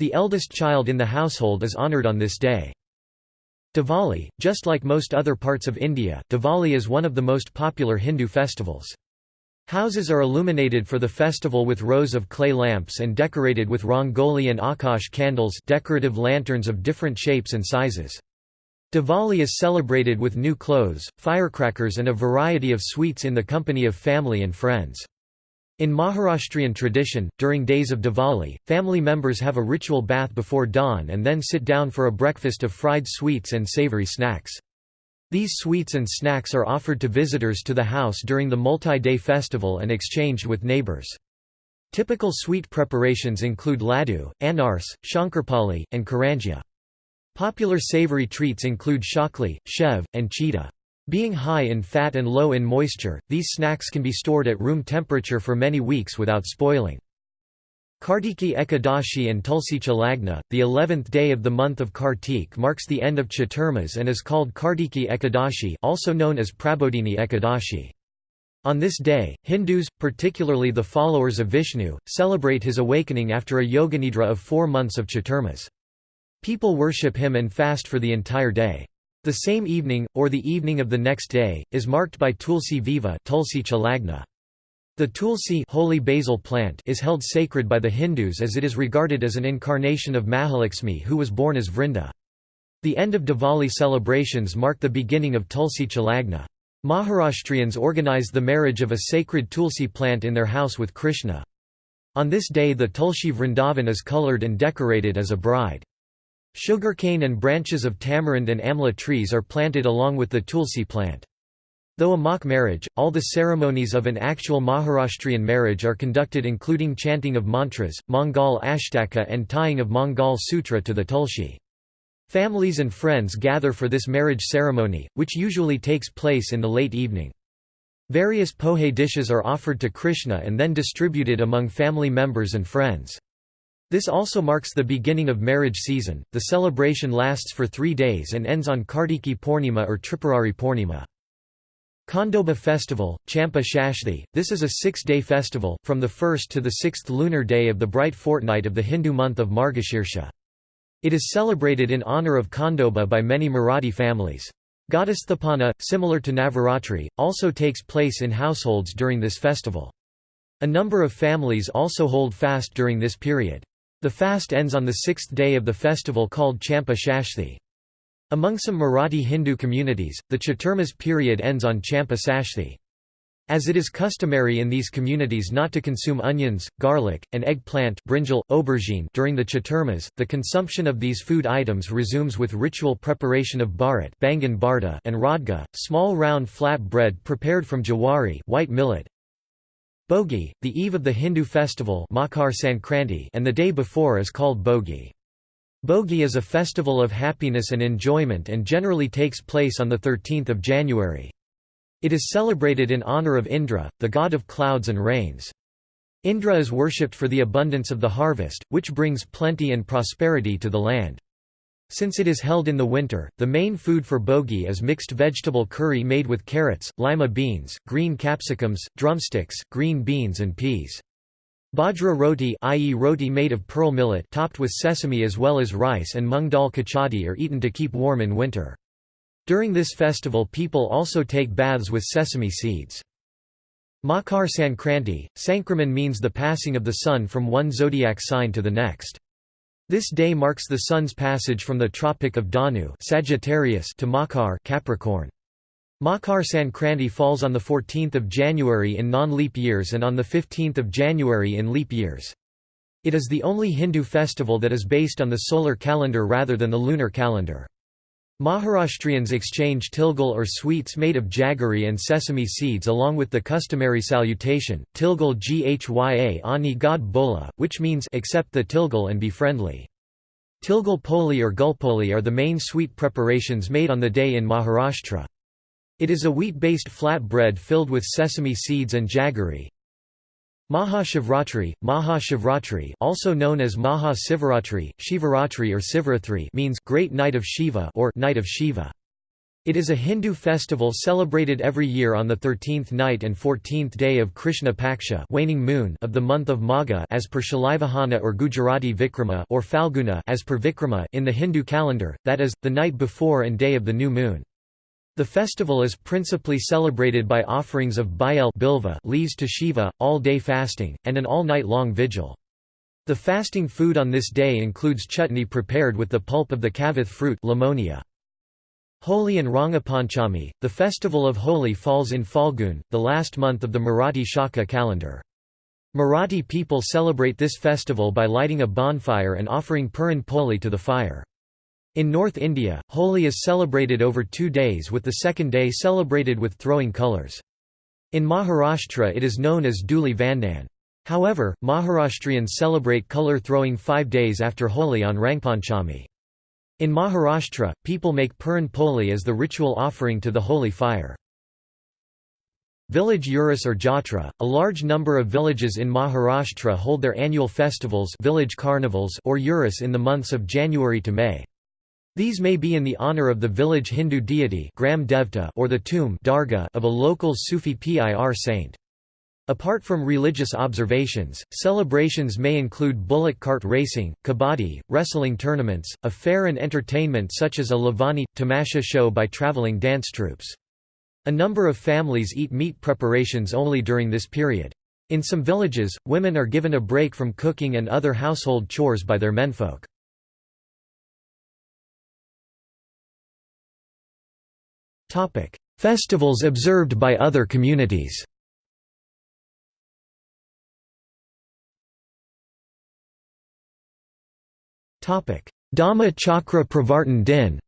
The eldest child in the household is honoured on this day. Diwali, just like most other parts of India, Diwali is one of the most popular Hindu festivals. Houses are illuminated for the festival with rows of clay lamps and decorated with rangoli and akash candles decorative lanterns of different shapes and sizes. Diwali is celebrated with new clothes, firecrackers and a variety of sweets in the company of family and friends. In Maharashtrian tradition, during days of Diwali, family members have a ritual bath before dawn and then sit down for a breakfast of fried sweets and savory snacks. These sweets and snacks are offered to visitors to the house during the multi-day festival and exchanged with neighbors. Typical sweet preparations include laddu, anars, shankarpali, and karanjia. Popular savory treats include shakli, shev, and chita. Being high in fat and low in moisture, these snacks can be stored at room temperature for many weeks without spoiling. Kartiki Ekadashi and Tulsicha Lagna, the eleventh day of the month of Kartik marks the end of Chaturmas and is called Kartiki Ekadashi also known as Prabodhini Ekadashi. On this day, Hindus, particularly the followers of Vishnu, celebrate his awakening after a yoganidra of four months of Chaturmas. People worship him and fast for the entire day. The same evening, or the evening of the next day, is marked by Tulsi Viva Tulsicha Lagna. The tulsi holy basil plant is held sacred by the Hindus as it is regarded as an incarnation of Mahalakshmi who was born as Vrinda. The end of Diwali celebrations mark the beginning of Tulsicha Lagna. Maharashtrians organize the marriage of a sacred tulsi plant in their house with Krishna. On this day the Tulsi Vrindavan is coloured and decorated as a bride. Sugarcane and branches of tamarind and amla trees are planted along with the tulsi plant. Though a mock marriage, all the ceremonies of an actual Maharashtrian marriage are conducted including chanting of mantras, Mangal Ashtaka and tying of Mangal Sutra to the tulsi. Families and friends gather for this marriage ceremony, which usually takes place in the late evening. Various pohe dishes are offered to Krishna and then distributed among family members and friends. This also marks the beginning of marriage season. The celebration lasts for three days and ends on Kartiki Purnima or Tripurari Purnima. Khandoba festival, Champa Shashthi, this is a six-day festival, from the 1st to the 6th lunar day of the bright fortnight of the Hindu month of Margashirsha. It is celebrated in honor of Khandoba by many Marathi families. Ghatasthapana, similar to Navaratri, also takes place in households during this festival. A number of families also hold fast during this period. The fast ends on the sixth day of the festival called Champa Shashthi. Among some Marathi Hindu communities, the Chaturmas period ends on Champa Sashthi. As it is customary in these communities not to consume onions, garlic, and eggplant brinjal, aubergine during the chaturmas, the consumption of these food items resumes with ritual preparation of bharat bangan and radga, small round flat bread prepared from jawari white millet. Bogi, the eve of the Hindu festival Makar Sankranti and the day before is called Bogi. Bogi is a festival of happiness and enjoyment and generally takes place on 13 January. It is celebrated in honor of Indra, the god of clouds and rains. Indra is worshipped for the abundance of the harvest, which brings plenty and prosperity to the land. Since it is held in the winter, the main food for bogi is mixed vegetable curry made with carrots, lima beans, green capsicums, drumsticks, green beans and peas. Bajra roti i.e. roti made of pearl millet topped with sesame as well as rice and mung dal kachadi are eaten to keep warm in winter. During this festival people also take baths with sesame seeds. Makar Sankranti, Sankraman means the passing of the sun from one zodiac sign to the next. This day marks the sun's passage from the Tropic of Dhanu Sagittarius to Makar Capricorn. Makar Sankranti falls on 14 January in non-leap years and on 15 January in leap years. It is the only Hindu festival that is based on the solar calendar rather than the lunar calendar. Maharashtrians exchange tilgul or sweets made of jaggery and sesame seeds along with the customary salutation, tilgul ghya ani god bola, which means accept the tilgul and be friendly. Tilgul poli or gulpoli are the main sweet preparations made on the day in Maharashtra. It is a wheat-based flat bread filled with sesame seeds and jaggery. Mahashivratri, Mahashivratri also known as Maha Sivaratri, Shivaratri or Sivarathri means Great Night of Shiva or Night of Shiva. It is a Hindu festival celebrated every year on the 13th night and 14th day of Krishna Paksha waning moon of the month of Magha as per Shalivahana or Gujarati Vikrama or Falguna as per Vikrama in the Hindu calendar, that is, the night before and day of the new moon. The festival is principally celebrated by offerings of biel bilva leaves to Shiva, all-day fasting, and an all-night-long vigil. The fasting food on this day includes chutney prepared with the pulp of the kavath fruit limonia. Holi and Rangapanchami, the festival of Holi falls in Falgun, the last month of the Marathi Shaka calendar. Marathi people celebrate this festival by lighting a bonfire and offering puran poli to the fire. In North India, Holi is celebrated over two days with the second day celebrated with throwing colours. In Maharashtra it is known as Dhuli Vandan. However, Maharashtrians celebrate colour throwing five days after Holi on Rangpanchami. In Maharashtra, people make Puran Poli as the ritual offering to the holy fire. Village Urus or Jatra, a large number of villages in Maharashtra hold their annual festivals village carnivals or Urus in the months of January to May. These may be in the honor of the village Hindu deity Gram Devta or the tomb Darga of a local Sufi Pir saint. Apart from religious observations, celebrations may include bullock cart racing, kabaddi, wrestling tournaments, a fair and entertainment such as a Lavani, tamasha show by traveling dance troupes. A number of families eat meat preparations only during this period. In some villages, women are given a break from cooking and other household chores by their menfolk. Festivals observed by other communities Dhamma Chakra Pravartan Din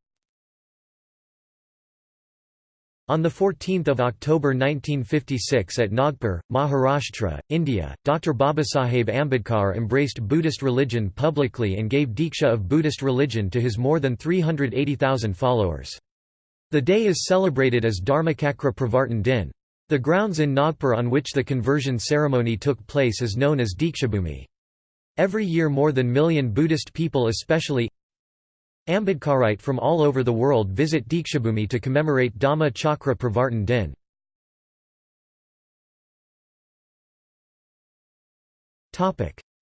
On 14 October 1956 at Nagpur, Maharashtra, India, Dr. Babasaheb Ambedkar embraced Buddhist religion publicly and gave Diksha of Buddhist religion to his more than 380,000 followers. The day is celebrated as Dharmachakra Pravartan Din. The grounds in Nagpur on which the conversion ceremony took place is known as Dikshabhumi. Every year more than million Buddhist people especially Ambedkarite from all over the world visit Dikshabhumi to commemorate Dhamma Chakra Pravartan Din.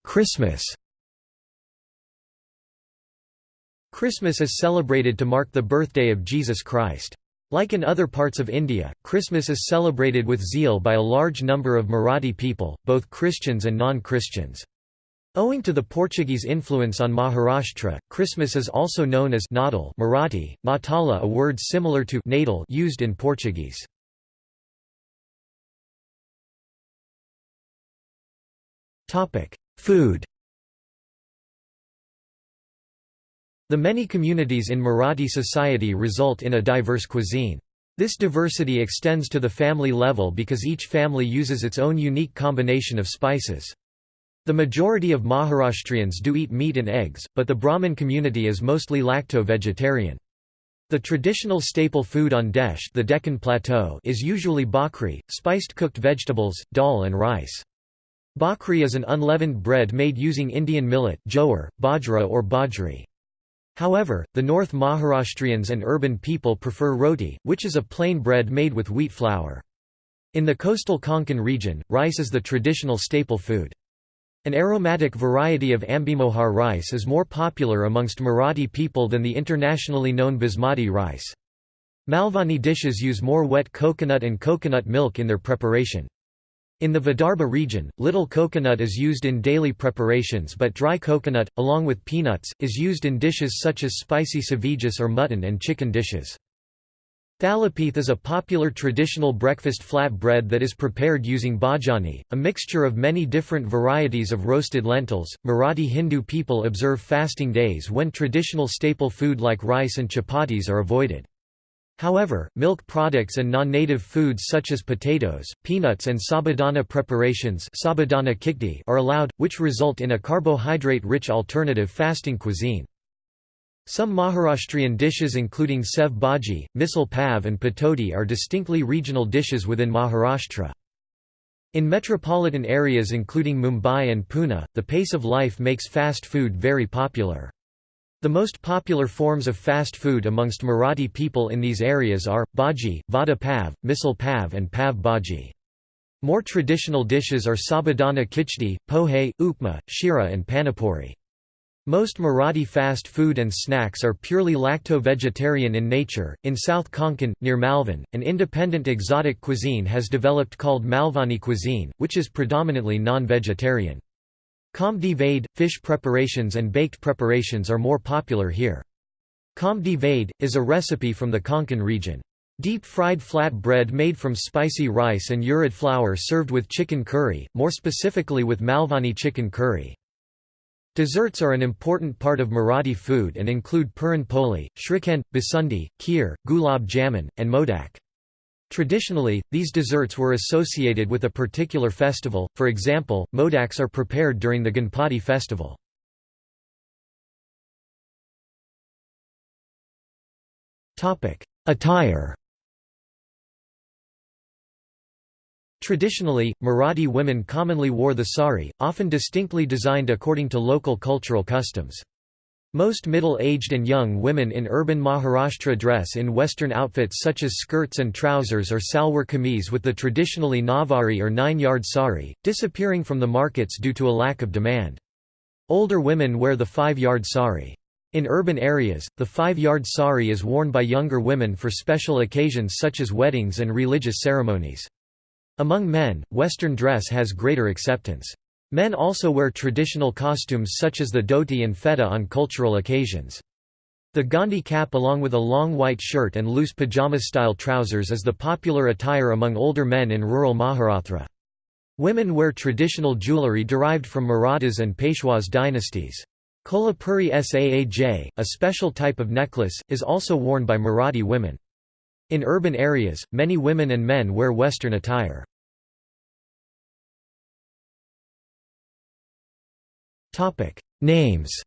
Christmas Christmas is celebrated to mark the birthday of Jesus Christ. Like in other parts of India, Christmas is celebrated with zeal by a large number of Marathi people, both Christians and non-Christians. Owing to the Portuguese influence on Maharashtra, Christmas is also known as Natal Marathi, Natala a word similar to Natal used in Portuguese. Food The many communities in Marathi society result in a diverse cuisine. This diversity extends to the family level because each family uses its own unique combination of spices. The majority of Maharashtrians do eat meat and eggs, but the Brahmin community is mostly lacto-vegetarian. The traditional staple food on Desh the Deccan Plateau is usually bhakri, spiced cooked vegetables, dal and rice. Bhakri is an unleavened bread made using Indian millet jowar, bajra or bajri. However, the North Maharashtrians and urban people prefer roti, which is a plain bread made with wheat flour. In the coastal Konkan region, rice is the traditional staple food. An aromatic variety of ambimohar rice is more popular amongst Marathi people than the internationally known basmati rice. Malvani dishes use more wet coconut and coconut milk in their preparation. In the Vidarbha region, little coconut is used in daily preparations but dry coconut, along with peanuts, is used in dishes such as spicy savijis or mutton and chicken dishes. Thalipeeth is a popular traditional breakfast flat bread that is prepared using bhajani, a mixture of many different varieties of roasted lentils. Marathi Hindu people observe fasting days when traditional staple food like rice and chapatis are avoided. However, milk products and non-native foods such as potatoes, peanuts and sabudana preparations are allowed, which result in a carbohydrate-rich alternative fasting cuisine. Some Maharashtrian dishes including sev bhaji, misal pav and patodi are distinctly regional dishes within Maharashtra. In metropolitan areas including Mumbai and Pune, the pace of life makes fast food very popular. The most popular forms of fast food amongst Marathi people in these areas are, bhaji, vada pav, misal pav and pav bhaji. More traditional dishes are sabudana kichdi, pohe, upma, shira and panipuri. Most Marathi fast food and snacks are purely lacto-vegetarian in nature. In South Konkan, near Malvan, an independent exotic cuisine has developed called Malvani cuisine, which is predominantly non-vegetarian. Kombdi vade, fish preparations and baked preparations are more popular here. Kombdi vade, is a recipe from the Konkan region. Deep-fried flat bread made from spicy rice and urad flour served with chicken curry, more specifically with Malvani chicken curry. Desserts are an important part of Marathi food and include puran poli, shrikhand, basundi, kheer, gulab jamun, and modak. Traditionally, these desserts were associated with a particular festival, for example, modaks are prepared during the Ganpati festival. Attire Traditionally, Marathi women commonly wore the sari, often distinctly designed according to local cultural customs. Most middle-aged and young women in urban Maharashtra dress in western outfits such as skirts and trousers or salwar kameez with the traditionally navari or nine-yard sari, disappearing from the markets due to a lack of demand. Older women wear the five-yard sari. In urban areas, the five-yard sari is worn by younger women for special occasions such as weddings and religious ceremonies. Among men, Western dress has greater acceptance. Men also wear traditional costumes such as the dhoti and feta on cultural occasions. The Gandhi cap along with a long white shirt and loose pajama-style trousers is the popular attire among older men in rural Maharashtra. Women wear traditional jewellery derived from Marathas and Peshwas dynasties. Kolhapuri Saaj, a special type of necklace, is also worn by Marathi women. In urban areas, many women and men wear Western attire. Names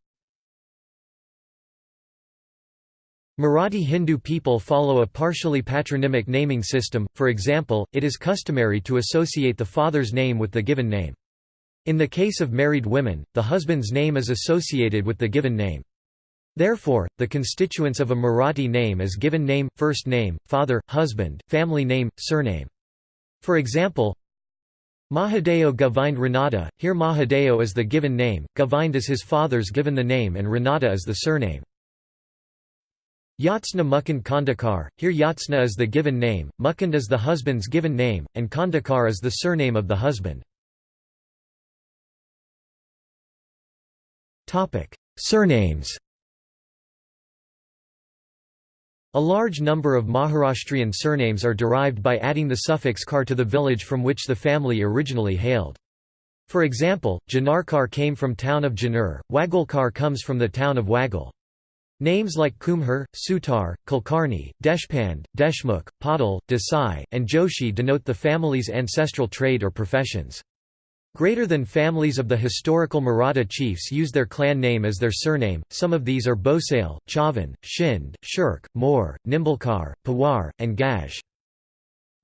Marathi Hindu people follow a partially patronymic naming system, for example, it is customary to associate the father's name with the given name. In the case of married women, the husband's name is associated with the given name. Therefore, the constituents of a Marathi name is given name, first name, father, husband, family name, surname. For example, Mahadeo Govind Ranade, here Mahadeo is the given name, Govind is his father's given the name and Renata is the surname. Jyotsna Mukund Khedkar, here Jyotsna is the given name, Mukund is the husband's given name, and Khedkar is the surname of the husband. Surnames A large number of Maharashtrian surnames are derived by adding the suffix kar to the village from which the family originally hailed. For example, Junnarkar came from town of Junnar, Wagholkar comes from the town of Wagol. Names like Kumbhar, Sutar, Kulkarni, Deshpand, Deshmukh, Patil, Desai, and Joshi denote the family's ancestral trade or professions. Greater than families of the historical Maratha chiefs use their clan name as their surname, some of these are Bhosale, Chavan, Shinde, Shirke, Moor, Nimbalkar, Pawar, and Gaj.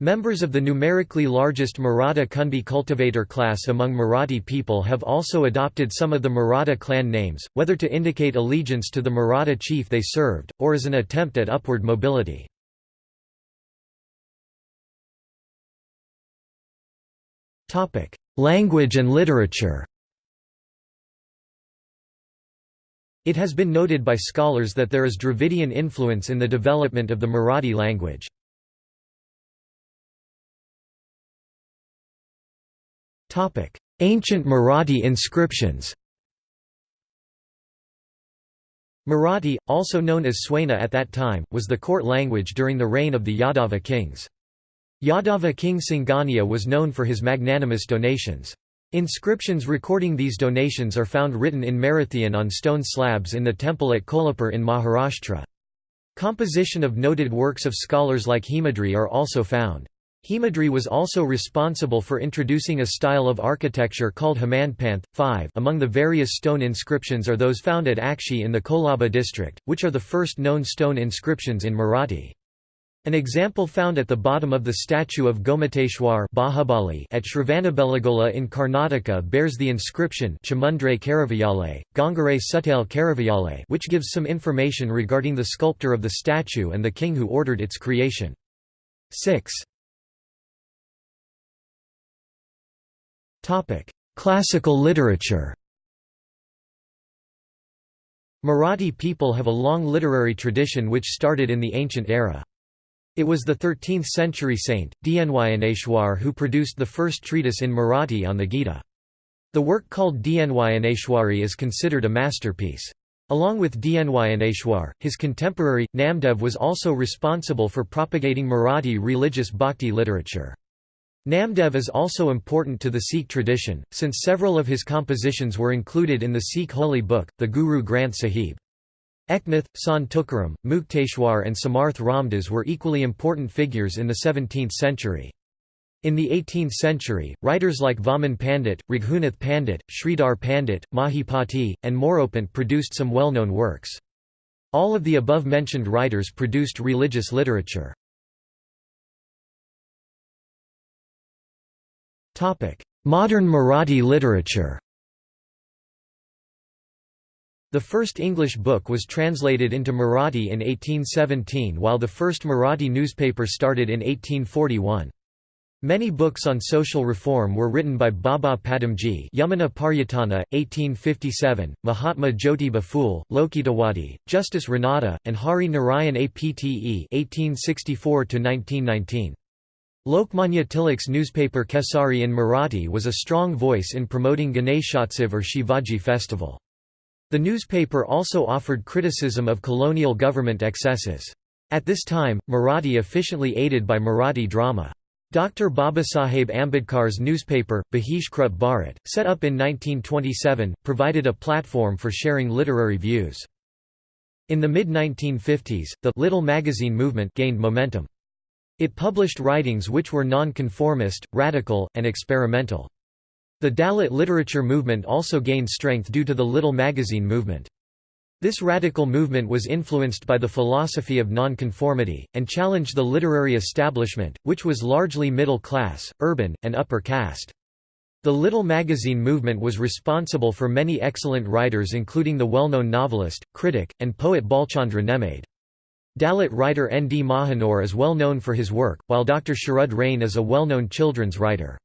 Members of the numerically largest Maratha Kunbi cultivator class among Marathi people have also adopted some of the Maratha clan names, whether to indicate allegiance to the Maratha chief they served, or as an attempt at upward mobility. Language and literature It has been noted by scholars that there is Dravidian influence in the development of the Marathi language. Ancient Marathi inscriptions Marathi, also known as Seuna at that time, was the court language during the reign of the Yadava kings. Yadava king Singhana was known for his magnanimous donations. Inscriptions recording these donations are found written in Marathian on stone slabs in the temple at Kolhapur in Maharashtra. Composition of noted works of scholars like Hemadri are also found. Hemadri was also responsible for introducing a style of architecture called Hamanpanth. 5 Among the various stone inscriptions are those found at Akshi in the Kolaba district, which are the first known stone inscriptions in Marathi. An example found at the bottom of the statue of Gomateshwar Bahubali at Shravanabelagola in Karnataka bears the inscription Chamundre Karavayale, Gangare Sutale Karavayale which gives some information regarding the sculptor of the statue and the king who ordered its creation. 6. Classical literature Marathi people have a long literary tradition which started in the ancient era. It was the 13th-century saint, Dnyaneshwar who produced the first treatise in Marathi on the Gita. The work called Dnyaneshwari is considered a masterpiece. Along with Dnyaneshwar, his contemporary, Namdev was also responsible for propagating Marathi religious bhakti literature. Namdev is also important to the Sikh tradition, since several of his compositions were included in the Sikh holy book, the Guru Granth Sahib. Eknath, Sant Tukaram, Mukteshwar and Samarth Ramdas were equally important figures in the 17th century. In the 18th century, writers like Vaman Pandit, Raghunath Pandit, Sridhar Pandit, Mahipati, and Moropant produced some well-known works. All of the above-mentioned writers produced religious literature. Modern Marathi literature the first English book was translated into Marathi in 1817 while the first Marathi newspaper started in 1841. Many books on social reform were written by Baba Padamji Yamuna Paryatana, 1857, Mahatma Jyotiba Phule, Lokhitawadi, Justice Ranade, and Hari Narayan Apte 1864–1919. Lokmanya Tilak's newspaper Kesari in Marathi was a strong voice in promoting Ganeshotsav or Shivaji festival. The newspaper also offered criticism of colonial government excesses. At this time, Marathi efficiently aided by Marathi drama. Dr. Babasaheb Ambedkar's newspaper, Bahishkrit Bharat, set up in 1927, provided a platform for sharing literary views. In the mid-1950s, the «Little Magazine movement gained momentum. It published writings which were non-conformist, radical, and experimental. The Dalit literature movement also gained strength due to the Little Magazine movement. This radical movement was influenced by the philosophy of nonconformity, and challenged the literary establishment, which was largely middle class, urban, and upper caste. The Little Magazine movement was responsible for many excellent writers including the well-known novelist, critic, and poet Bhalchandra Nemade. Dalit writer N. D. Mahanor is well known for his work, while Dr. Sharad Rane is a well-known children's writer.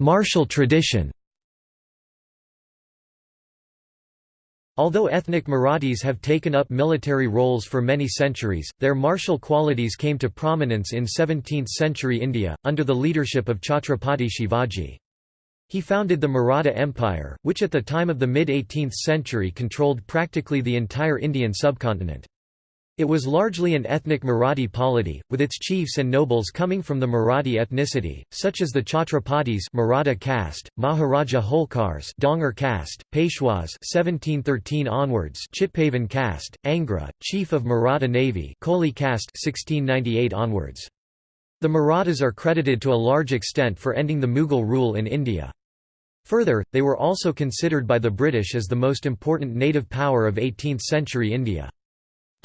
Martial tradition Although ethnic Marathis have taken up military roles for many centuries, their martial qualities came to prominence in 17th-century India, under the leadership of Chhatrapati Shivaji. He founded the Maratha Empire, which at the time of the mid-18th century controlled practically the entire Indian subcontinent. It was largely an ethnic Marathi polity, with its chiefs and nobles coming from the Marathi ethnicity, such as the Chhatrapatis Maratha caste, Maharaja Holkars Dhangar caste, Peshwas 1713 onwards Chitpavan caste, Angre, chief of Maratha navy Koli caste 1698 onwards. The Marathas are credited to a large extent for ending the Mughal rule in India. Further, they were also considered by the British as the most important native power of 18th-century India.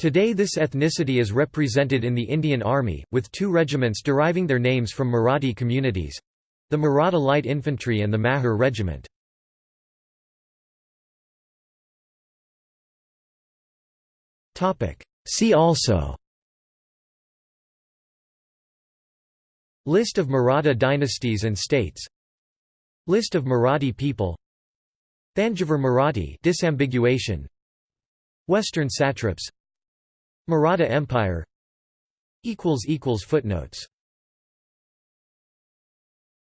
Today this ethnicity is represented in the Indian Army, with two regiments deriving their names from Marathi communities—the Maratha Light Infantry and the Mahar Regiment. See also List of Maratha dynasties and states List of Marathi people Thanjavur Marathi disambiguation Western satraps Maratha Empire. Footnotes